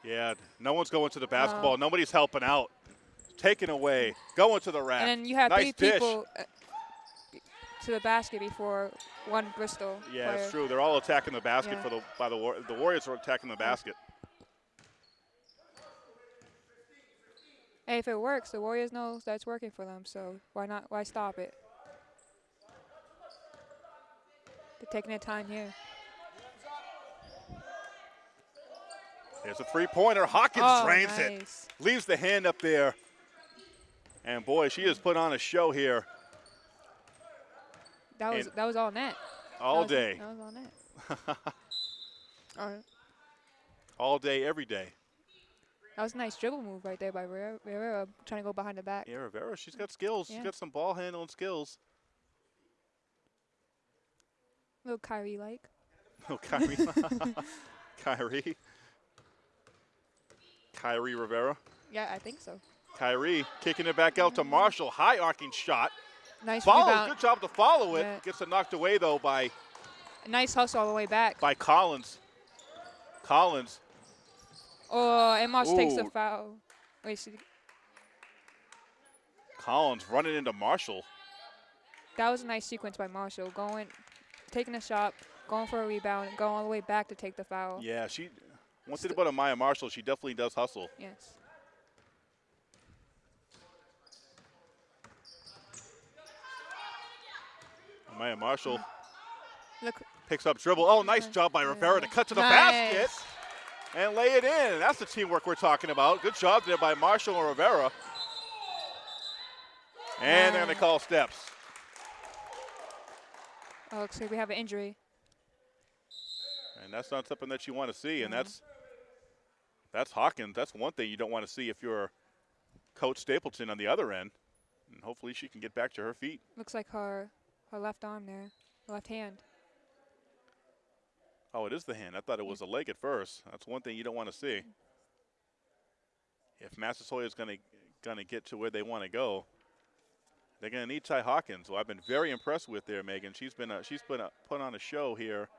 Yeah, no one's going to the basketball. Nobody's helping out. Taken away. Going to the rack. And then you have nice three dish. people uh, to the basket before one Bristol. Yeah, player. it's true. They're all attacking the basket Yeah. for the by the War- the Warriors are attacking the basket. Hey, if it works, the Warriors know that's working for them. So why not? Why stop it? They're taking their time here. There's a three-pointer. Hawkins oh, drains it. Leaves the hand up there. And boy, she has put on a show here That was And- that was all net. all That was- day. That was all net. (laughs) all right. all day, every day. That was a nice dribble move right there by Rivera, Rivera trying to go behind the back. Yeah, Rivera, she's got skills. She's got some ball handling skills. Little Kyrie like. Oh, Kyrie. Kyrie. Kyrie Rivera. Yeah, I think so. Kyrie kicking it back out to Marshall. High arcing shot. Nice Follow. rebound. Good job to follow it. Yeah. Gets it knocked away though by Nice hustle all the way back. by Collins. Collins. Oh, and Moss takes Ooh. foul. Wait, she, Collins running into Marshall. that was a nice sequence by Marshall. Going, taking a shot, going for a rebound, and going all the way back to take the foul. Yeah, she. One thing about Amaya Marshall, she definitely does hustle. Yes. Amaya Marshall Look, picks up dribble. Oh, nice job by Rivera to cut to the basket and lay it in. That's the teamwork we're talking about. Good job there by Marshall and Rivera. And they're going to call steps. Oh, looks like we have an injury. And that's not something that you want to see. And No. that's that's Hawkins. That's one thing you don't want to see if you're Coach Stapleton on the other end. And hopefully she can get back to her feet. Looks like her her left arm there, left hand. Oh, it is the hand. I thought it was a leg at first. That's one thing you don't want to see. Mm. If Massasoit is going to going to get to where they want to go, they're going to need Ty Hawkins, who I've been very impressed with there, Megan. She's been a, she's been a, put on a show here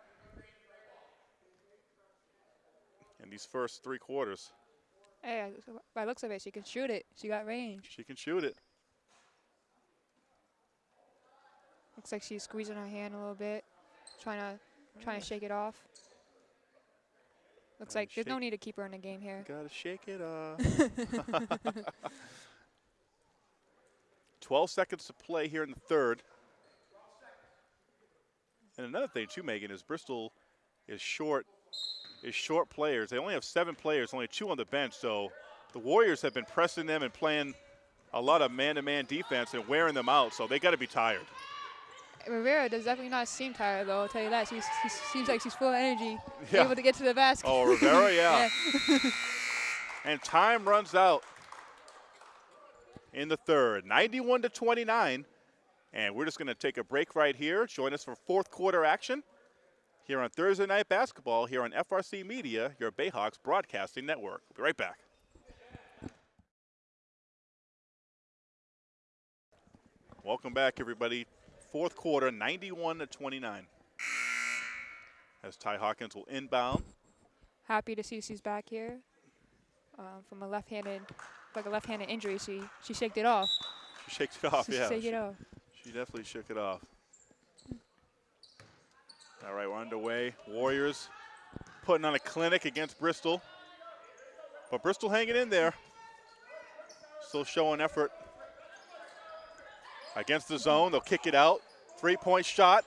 in these first three quarters. Hey, by looks of it, she can shoot it. She got range. She can shoot it. Looks like she's squeezing her hand a little bit, trying to trying to shake it off. Looks like there's no need to keep her in the game here. Gotta shake it off. (laughs) (laughs) 12 seconds to play here in the third. And another thing too, Megan, is Bristol is short is short players. They only have seven players, only two on the bench. So the Warriors have been pressing them and playing a lot of man-to-man defense and wearing them out. So they got to be tired. Rivera does definitely not seem tired though. I'll tell you that. She's, she seems like she's full of energy, Yeah. able to get to the basket. Oh, Rivera, (laughs) yeah. And time runs out in the third, 91 to 29. And we're just going to take a break right here. Join us for fourth quarter action here on Thursday Night Basketball here on FRC Media, your Bayhawks broadcasting network. We'll be right back. Welcome back, everybody. Fourth quarter, 91 to 29. As Ty Hawkins will inbound. Happy to see she's back here. Um, from a left-handed, like a left-handed injury, she she shaked it off. She shakes it off, she yeah. shake She, it off. she definitely shook it off. All right, we're underway. Warriors putting on a clinic against Bristol. But Bristol hanging in there. Still showing effort. Against the zone, they'll kick it out. Three-point shot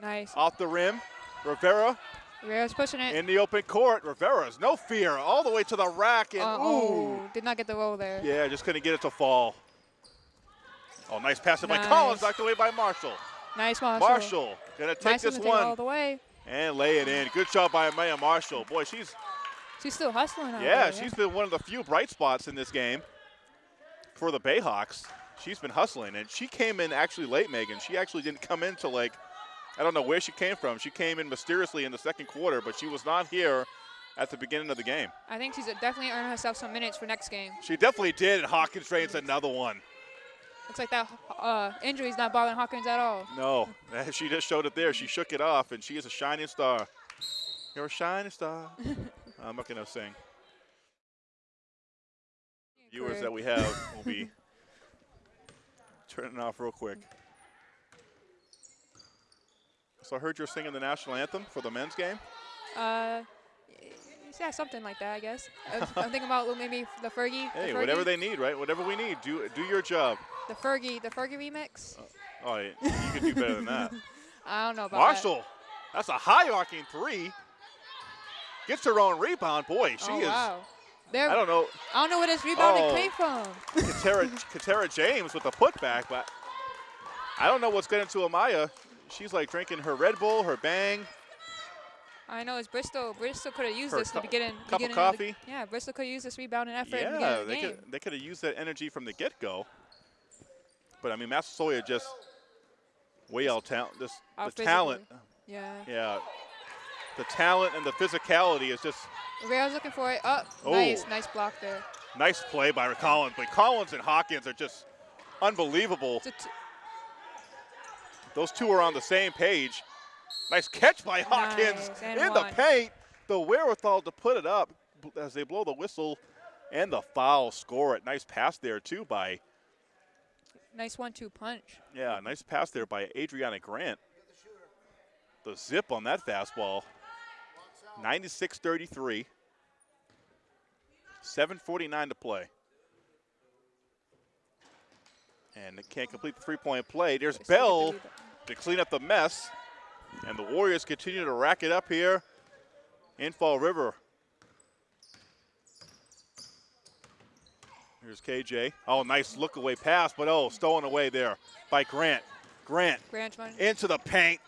Nice. off the rim. Rivera Rivera's pushing it. in the open court. Rivera's no fear, all the way to the rack, and Uh, ooh. oh, did not get the roll there. Yeah, just couldn't get it to fall. Oh, nice pass by Nice. Collins, knocked away by Marshall. Nice Marshall. Marshall gonna take Nice this one to take it all the way. and lay it in. Good job by Maya Marshall. Boy, she's She's still hustling yeah, there. she's been one of the few bright spots in this game for the Bayhawks. She's been hustling, and she came in actually late. Megan, she actually didn't come in till like I don't know where she came from. She came in mysteriously in the second quarter, but she was not here at the beginning of the game. I think she's definitely earning herself some minutes for next game. She definitely did, and Hawkins drains another one. Looks like that uh, injury's not bothering Hawkins at all. No, (laughs) she just showed it there. She shook it off, and she is a shining star. You're a shining star. (laughs) I'm not going to sing. Viewers that we have will be (laughs) turning off real quick. So I heard you're singing the national anthem for the men's game. Uh, yeah, something like that, I guess. I'm thinking about maybe the Fergie. Hey, the Fergie, whatever they need, right? Whatever we need, do do your job. The Fergie, the Fergie remix. Oh, yeah, you could do better than that. (laughs) I don't know about Marshall, that's a high arcing three. Gets her own rebound. Boy, that. she oh, is. Wow. There, I don't know. I don't know where this rebounding Oh. came from. Katera, Katera James with the putback, but I don't know what's getting to Amaya. She's like drinking her Red Bull, her Bang. I know it's Bristol. Bristol could have used a this in the beginning. cup of beginning coffee? the, yeah, Bristol could have used this rebounding effort in the beginning Yeah, of the they game. could they could have used that energy from the get-go. But I mean, Massasoit just way out talent. This the talent, Yeah. yeah, the talent and the physicality is just Rivera's looking for it. Up. Oh. Nice, nice block there. nice play by Collins. But Collins and Hawkins are just unbelievable. It's a t- Those two are on the same page. Nice catch by Hawkins Nice, in the paint. The wherewithal to put it up as they blow the whistle and the foul score it. Nice pass there too by nice one-two punch. yeah, nice pass there by Adriana Grant. The zip on that fastball. 96-33. 7:49 to play. And they can't complete the three-point play. There's Bristol get the Bell to clean up the mess. And the Warriors continue to rack it up here in Fall River. Here's KJ. Oh, nice look away pass, but oh, stolen away there by Grant. Grant Grant into the paint.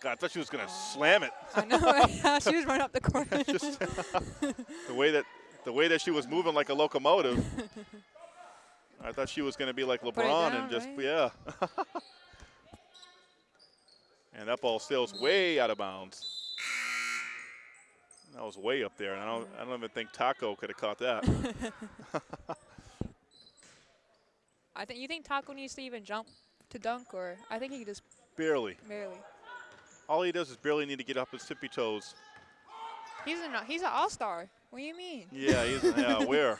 God, I thought she was going to slam it. I know. (laughs) right? she was running up the court. (laughs) Just (laughs) the way that the way that she was moving like a locomotive. I thought she was going to be like LeBron down, and just right? yeah. (laughs) and that ball sails way out of bounds. That was way up there, and I don't I don't even think Taco could have caught that. (laughs) (laughs) I think you think Taco needs to even jump to dunk, or I think he just barely. barely. All he does is barely need to get up his tippy toes. He's an he's an all star. What do you mean? Yeah, he's yeah, where?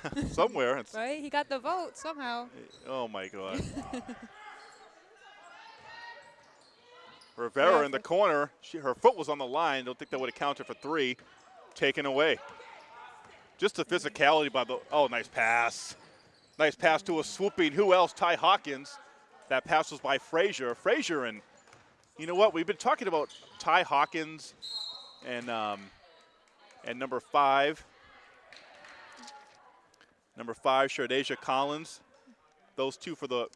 (laughs) Somewhere. It's, Right? He got the vote somehow. Oh my God. (laughs) (laughs) Rivera Yeah, in the corner. She, her foot was on the line. Don't think that would have counted for three. Taken away. Just the physicality by the. Oh, nice pass. Nice pass to a swooping. Who else? Ty Hawkins. That pass was by Frazier. Frazier and. You know what? We've been talking about Ty Hawkins and um, and number five. Number five, Shardasia Collins. Those two for the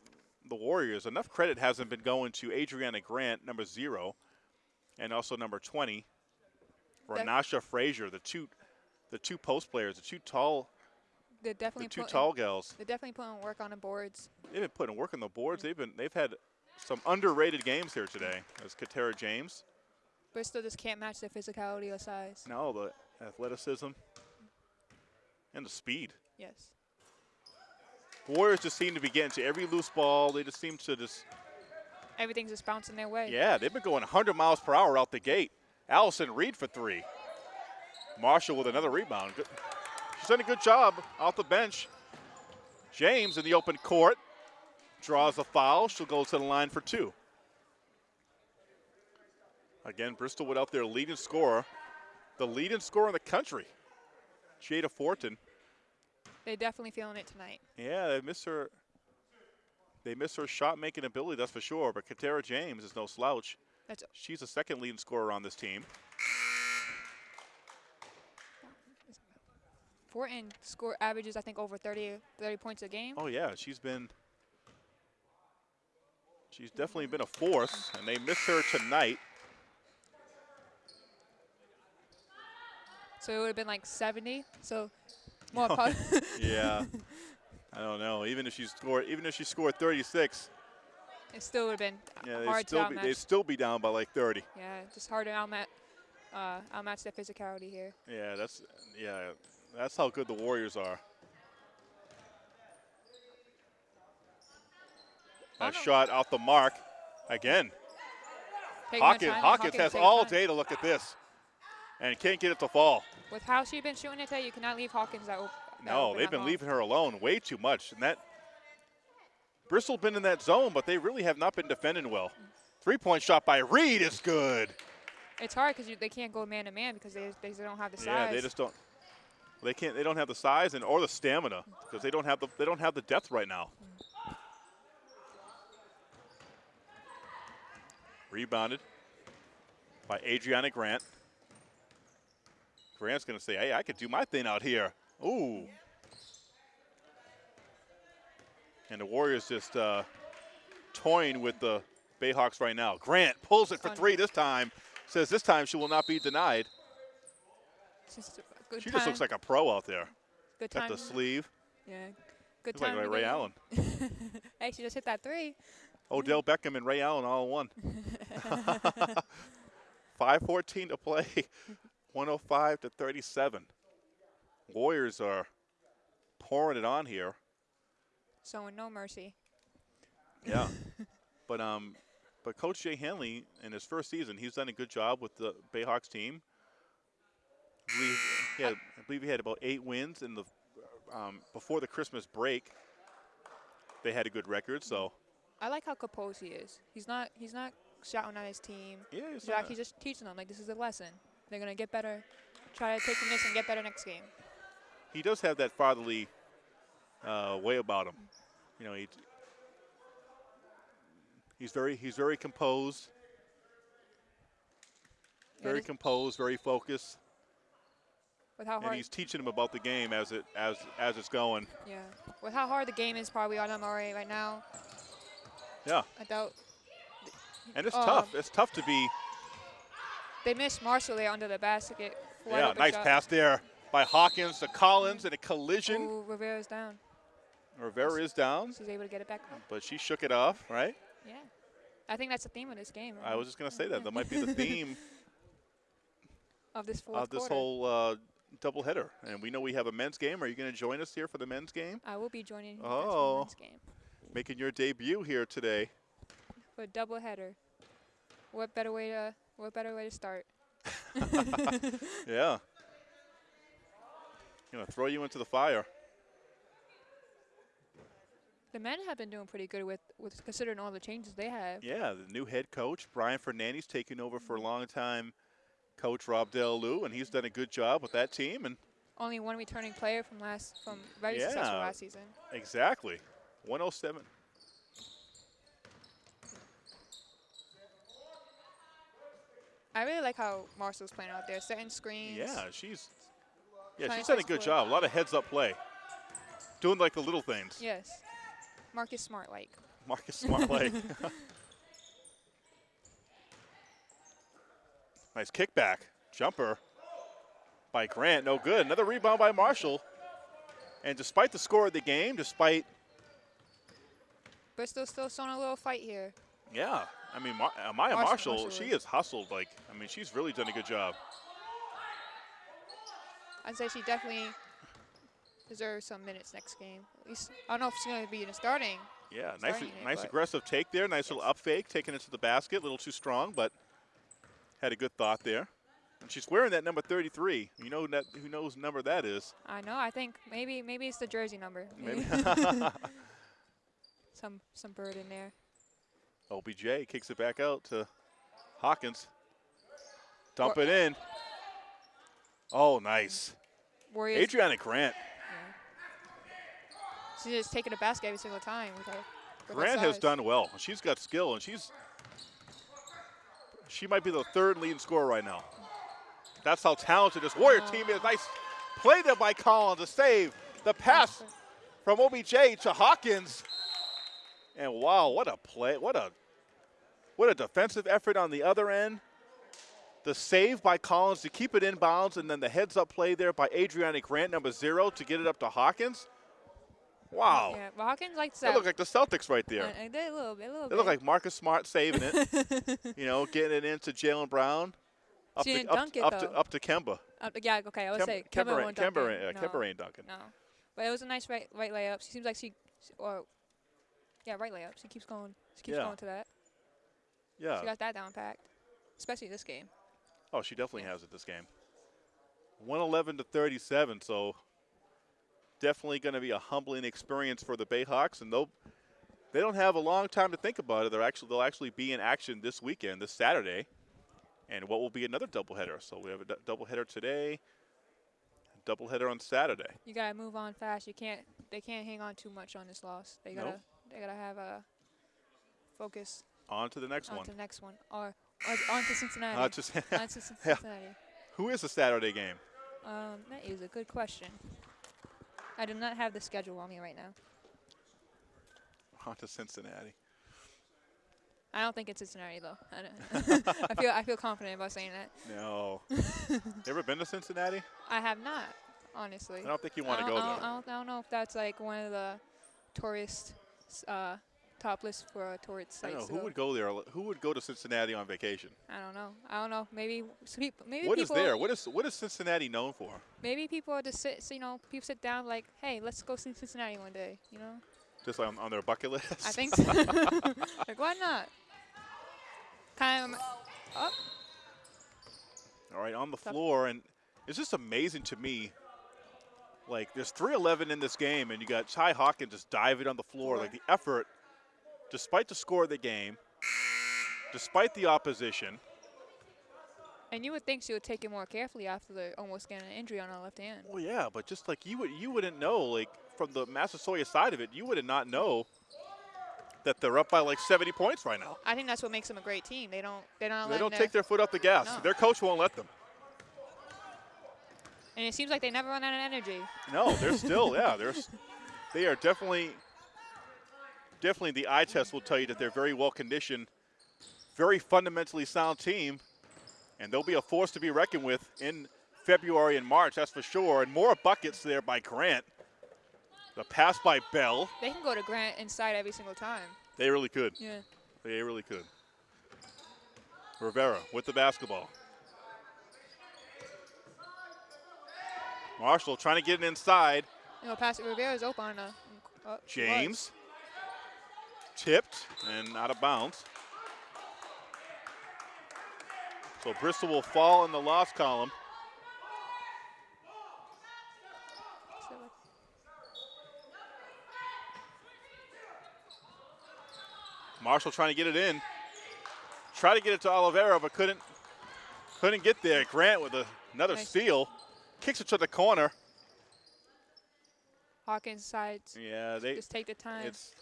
the Warriors. Enough credit hasn't been going to Adriana Grant, number zero, and also number 20 for That- Frazier, the two the two post players, the two tall They're the two tall gals. They're definitely putting work on the boards. They've been putting work on the boards. They've been they've had some underrated games here today. As Katera James. Bristol just can't match their physicality or size. Now the athleticism and the speed. Yes. Warriors just seem to be getting to every loose ball. They just seem to just Everything's just bouncing their way. Yeah, they've been going 100 miles per hour out the gate. Allison Reed for three. Marshall with another rebound. Good. She's done a good job off the bench. James in the open court draws a foul. She'll go to the line for two. Again, Bristol without their leading scorer, the leading scorer in the country, Jada Fortin. They're definitely feeling it tonight. Yeah, they miss her. They miss her shot making ability, that's for sure. But Katera James is no slouch. That's She's the second leading scorer on this team. Fortin score averages I think over 30, 30 points a game. Oh yeah, she's been. She's definitely been a force, and they miss her tonight. So it would have been like 70. So more (laughs) Yeah, I don't know. Even if she scored, even if she scored 36, it still would have been yeah, hard to still be they'd still be down by like 30. yeah, just hard to outmatch, uh, outmatch their physicality here. Yeah, that's yeah, that's how good the Warriors are. That shot off the mark, again. Her Hawkins, Hawkins has all time. day to look at this, and can't get it to fall. With how she's been shooting it today, you cannot leave Hawkins that, op- that No, they've been long. leaving her alone way too much. And that Bristol been in that zone, but they really have not been defending well. Three point shot by Reed is good. It's hard because they can't go man to man because they, they don't have the size. Yeah, they just don't. They can't. They don't have the size and or the stamina because they don't have the they don't have the depth right now. Rebounded by Adriana Grant. Grant's going to say, "Hey, I could do my thing out here." Ooh. And the Warriors just uh, toying with the Bayhawks right now. Grant pulls it for three this time. Says this time she will not be denied. Just She time. just looks like a pro out there. good Got time. the sleeve. yeah, good Looks like time. Ray, to Ray. Allen. (laughs) hey, she just hit that three. Odell Beckham and Ray Allen all in one. (laughs) (laughs) 5.14 to play. 105 to 37. Warriors are pouring it on here. Showing no mercy. Yeah. (laughs) but um, but Coach Jay Hanley in his first season, he's done a good job with the Bayhawks team. I believe he had, I believe he had about eight wins in the um, before the Christmas break. They had a good record, so I like how composed he is. He's not. He's not shouting at his team. yeah, he's He's done actually just teaching them like this is a lesson. They're gonna get better. Try to take from this and get better next game. he does have that fatherly uh, way about him. You know, he, he's very he's very composed, very composed, very focused. with how hard and he's teaching him about the game as it as as it's going. Yeah, with how hard the game is probably on MRA right now. Yeah, I doubt and it's Um, tough. It's tough to be. They missed Marshall there under the basket. Yeah, nice shot. pass there by Hawkins to Collins and a collision. Ooh, Rivera's down. Rivera is down, She's able to get it back up. but she shook it off. Right. Yeah, I think that's the theme of this game. I was just gonna say that that might be the (laughs) theme of this fourth of this quarter. whole uh, doubleheader. And we know we have a men's game. Are you going to join us here for the men's game? I will be joining you Oh. for the men's game Making your debut here today. for a double header. What better way to what better way to start? (laughs) Yeah. Gonna throw you into the fire. The men have been doing pretty good with, with considering all the changes they have. Yeah, the new head coach Brian Fernandez taking over for a long time coach Rob Del Lou, and he's done a good job with that team. And Only one returning player from last from very successful last season. exactly, 107. I really like how Marshall's playing out there, setting screens. Yeah, she's yeah she's done a good job. A lot of heads up play, doing like the little things. Yes. Marcus Smart like. Marcus Smart like. (laughs) nice kickback. Jumper by Grant. No good. Another rebound by Marshall. And despite the score of the game, despite, Bristol still showing a little fight here. yeah, I mean, Mar- uh, Maya Marshall- Marshall, she is. has hustled. Like, I mean, she's really done a good job. I'd say she definitely deserves some minutes next game. At least I don't know if she's going to be in the starting. Yeah, nice, Starting nice aggressive take there. Nice little up fake, taking it to the basket. A little too strong, but had a good thought there. And she's wearing that number 33. You know that who knows number that is? I know. I think maybe maybe it's the jersey number. Maybe. (laughs) (laughs) some some bird in there. OBJ kicks it back out to Hawkins. Dump it in. Oh, nice. Warriors. Adriana Grant. She's just taking a basket every single time with her. with Grant has done well. She's got skill, and she's she might be the third leading scorer right now. That's how talented this Warrior Oh. team is. Nice play there by Collins to save the pass from OBJ to Hawkins. And wow, what a play! What a what a defensive effort on the other end. The save by Collins to keep it in bounds, and then the heads-up play there by Adriana Grant, number zero, to get it up to Hawkins. Wow, Yeah, well, Hawkins likes they look like the Celtics right there. Uh, uh, they a little bit, a little They look like Marcus Smart saving it. (laughs) you know, getting it into Jaylen Brown. Up She to, didn't up, dunk to, it, up, to, though. up to Kemba. Uh, yeah, okay, I would Kem- say Kemba, Kemba ain't- Kemba, ain't- yeah, no, Kemba ain't dunking. no, but it was a nice right right layup. She seems like she, or yeah, right layup. She keeps going. She keeps Yeah. going to that. Yeah. She got that down packed, especially this game. Oh, she definitely has it this game. 111 to 37, so definitely going to be a humbling experience for the Bayhawks, and they'll they don't have a long time to think about it. They're actually they'll actually be in action this weekend, this Saturday, and what will be another doubleheader. So we have a d- doubleheader today, doubleheader on Saturday. You gotta move on fast. You can't. They can't hang on too much on this loss. They gotta. Nope. They gotta have a focus On to the next on one. to the next one, or, on to Cincinnati. Uh, just on to Cin- (laughs) Yeah. Cincinnati. who is the Saturday game? Um, that is a good question. I do not have the schedule on me right now. On to Cincinnati. I don't think it's Cincinnati though. I, don't (laughs) (laughs) I feel I feel confident about saying that. No. you ever been to Cincinnati? I have not, honestly. I don't think you want to go I there. I don't, I don't know if that's like one of the tourist uh, top list for uh, tourist I don't sites. know who would go there. Who would go to Cincinnati on vacation? I don't know. I don't know. Maybe maybe What is there? What is what is Cincinnati known for? maybe people are just sit. so, You know, people sit down like, hey, let's go see Cincinnati one day. You know, Just on, on their bucket list. I think (laughs) so. (laughs) like why not? Kind of. Oh, All right, on the floor, and it's just amazing to me. Like there's 3:11 in this game, and you got Ty Hawkins just diving on the floor. Like the effort, despite the score of the game, despite the opposition. and you would think she would take it more carefully after the almost getting an injury on her left hand. Well, yeah, but just like you would, you wouldn't know. Like from the Massasoit side of it, you would not know that they're up by like 70 points right now. I think that's what makes them a great team. They don't. They don't. They don't take their foot off the gas. No. Their coach won't let them. And it seems like they never run out of energy. No, they're still, yeah, they're, they are definitely, definitely the eye test will tell you that they're very well conditioned, very fundamentally sound team, and they'll be a force to be reckoned with in February and March, that's for sure. And more buckets there by Grant. The pass by Bell, They can go to Grant inside every single time. they really could. Yeah. They really could. Rivera with the basketball. Marshall trying to get it inside. You know, pass Rivera's open on a. Oh, was. James tipped and out of bounds. So Bristol will fall in the loss column. Marshall trying to get it in. Try to get it to Oliveira, but couldn't couldn't get there. Grant with a, another Nice. steal. Kicks it to the corner. Hawkins sides. Yeah, they Just take the time. it's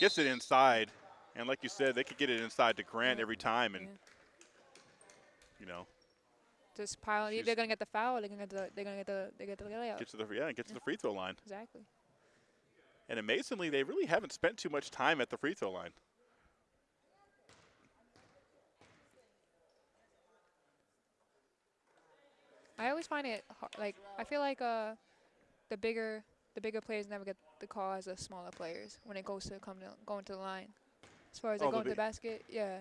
gets it inside. And like you said, they could get it inside to Grant Yeah. every time and Yeah. you know, Just pile. They're gonna get the foul. They're gonna get the. They're gonna get the. They get the layup. get to the yeah, get to the free throw line. exactly. And amazingly, they really haven't spent too much time at the free throw line. I always find it har- like I feel like uh, the bigger the bigger players never get the call as the smaller players when it goes to come to going to the line. As far as Oh, like going to the basket, yeah,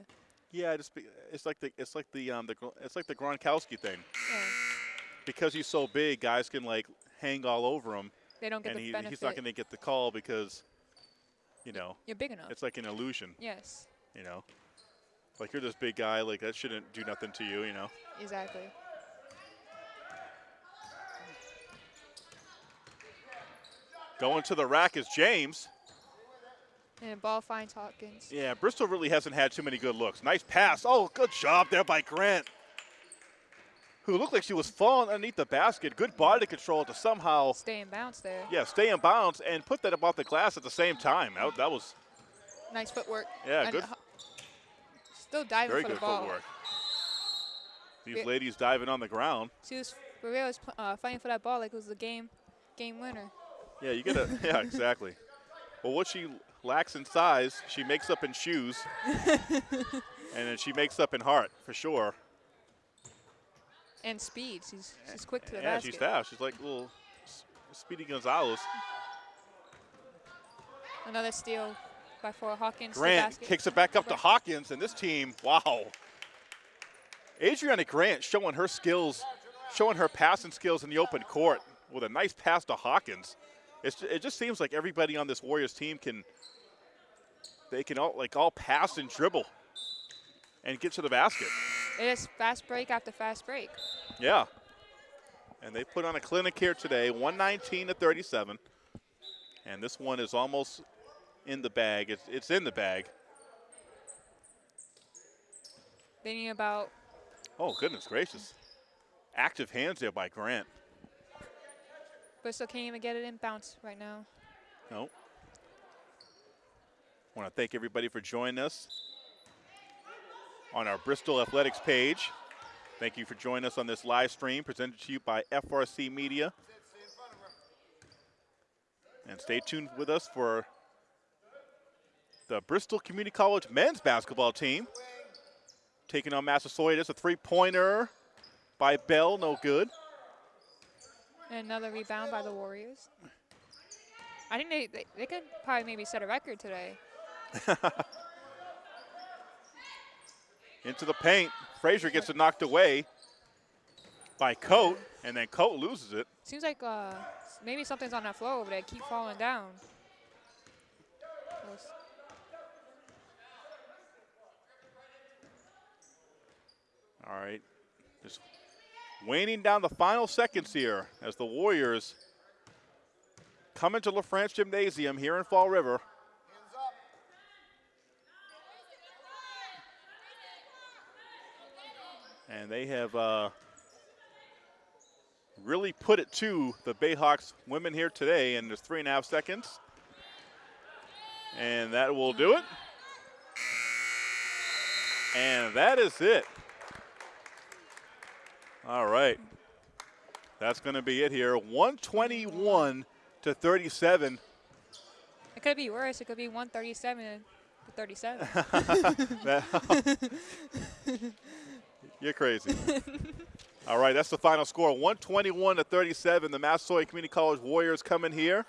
Yeah, it's be- it's like the it's like the um the it's like the Gronkowski thing. yeah. Because he's so big, guys can like hang all over him, They don't get and the he, benefit. he's not going to get the call because, you know, You're big enough. it's like an illusion. yes, You know, like you're this big guy, like that shouldn't do nothing to you. You know. exactly. Going to the rack is James. And ball finds Hawkins. Yeah, Bristol really hasn't had too many good looks. Nice pass. Oh, good job there by Grant, who looked like she was falling underneath the basket. Good body control to somehow, Stay in bounce there. yeah, stay in bounds and put that above the glass at the same time. That, that was Nice footwork. Yeah, And good- Still diving very for good the ball. footwork. These ladies diving on the ground. She was Rivera was uh, fighting for that ball like it was the game game winner. Yeah, you get a (laughs) yeah, exactly. Well, what she lacks in size, she makes up in shoes, (laughs) and then she makes up in heart for sure. And speed. She's she's quick to the yeah, basket. she's fast. She's like little Speedy Gonzalez. Another steal by four Hawkins. Grant kicks it back up to Hawkins, and this team, wow. Adriana Grant showing her skills, showing her passing skills in the open court with a nice pass to Hawkins. It's, it just seems like everybody on this Warriors team can, they can all like all pass and dribble, and get to the basket. It is fast break after fast break. Yeah. And they put on a clinic here today, 119 to 37. And this one is almost in the bag. It's, it's in the bag. Need about Oh, goodness gracious. Active hands there by Grant. Bristol can't even get it in bounce right now. No. Want to thank everybody for joining us on our Bristol Athletics page. Thank you for joining us on this live stream presented to you by FRC Media. And stay tuned with us for the Bristol Community College men's basketball team taking on Massasoit. It's a three-pointer by Bell, no good. And another rebound by the Warriors. I think they, they, they could probably maybe set a record today. (laughs) into the paint. Frazier gets it knocked away by Coat, and then Coat loses it. Seems like uh, maybe something's on that floor over there. Keep falling down. Close. All right. Just waning down the final seconds here as the Warriors come into LaFrance Gymnasium here in Fall River. And they have uh, really put it to the Bayhawks women here today, and there's three and a half seconds. And that will do it. And that is it. All right. That's going to be it here. 121 to 37. It could be worse. It could be 137 to 37. (laughs) (laughs) You're crazy. (laughs) All right, that's the final score 121 to 37. The Massasoit Community College Warriors come in here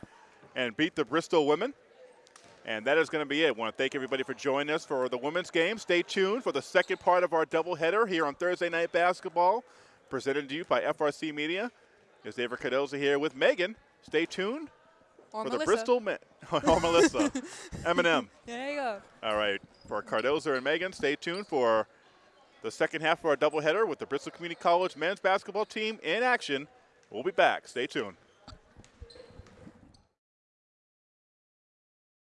and beat the Bristol women. And that is going to be it. I want to thank everybody for joining us for the women's game. Stay tuned for the second part of our doubleheader here on Thursday Night Basketball, presented to you by FRC Media. Is David Cardoza here with Megan. Stay tuned or for Melissa. the Bristol men. (laughs) or Melissa. (laughs) Eminem. There you go. All right, for Cardoza and Megan, stay tuned for the second half of our doubleheader with the Bristol Community College men's basketball team in action. We'll be back. Stay tuned.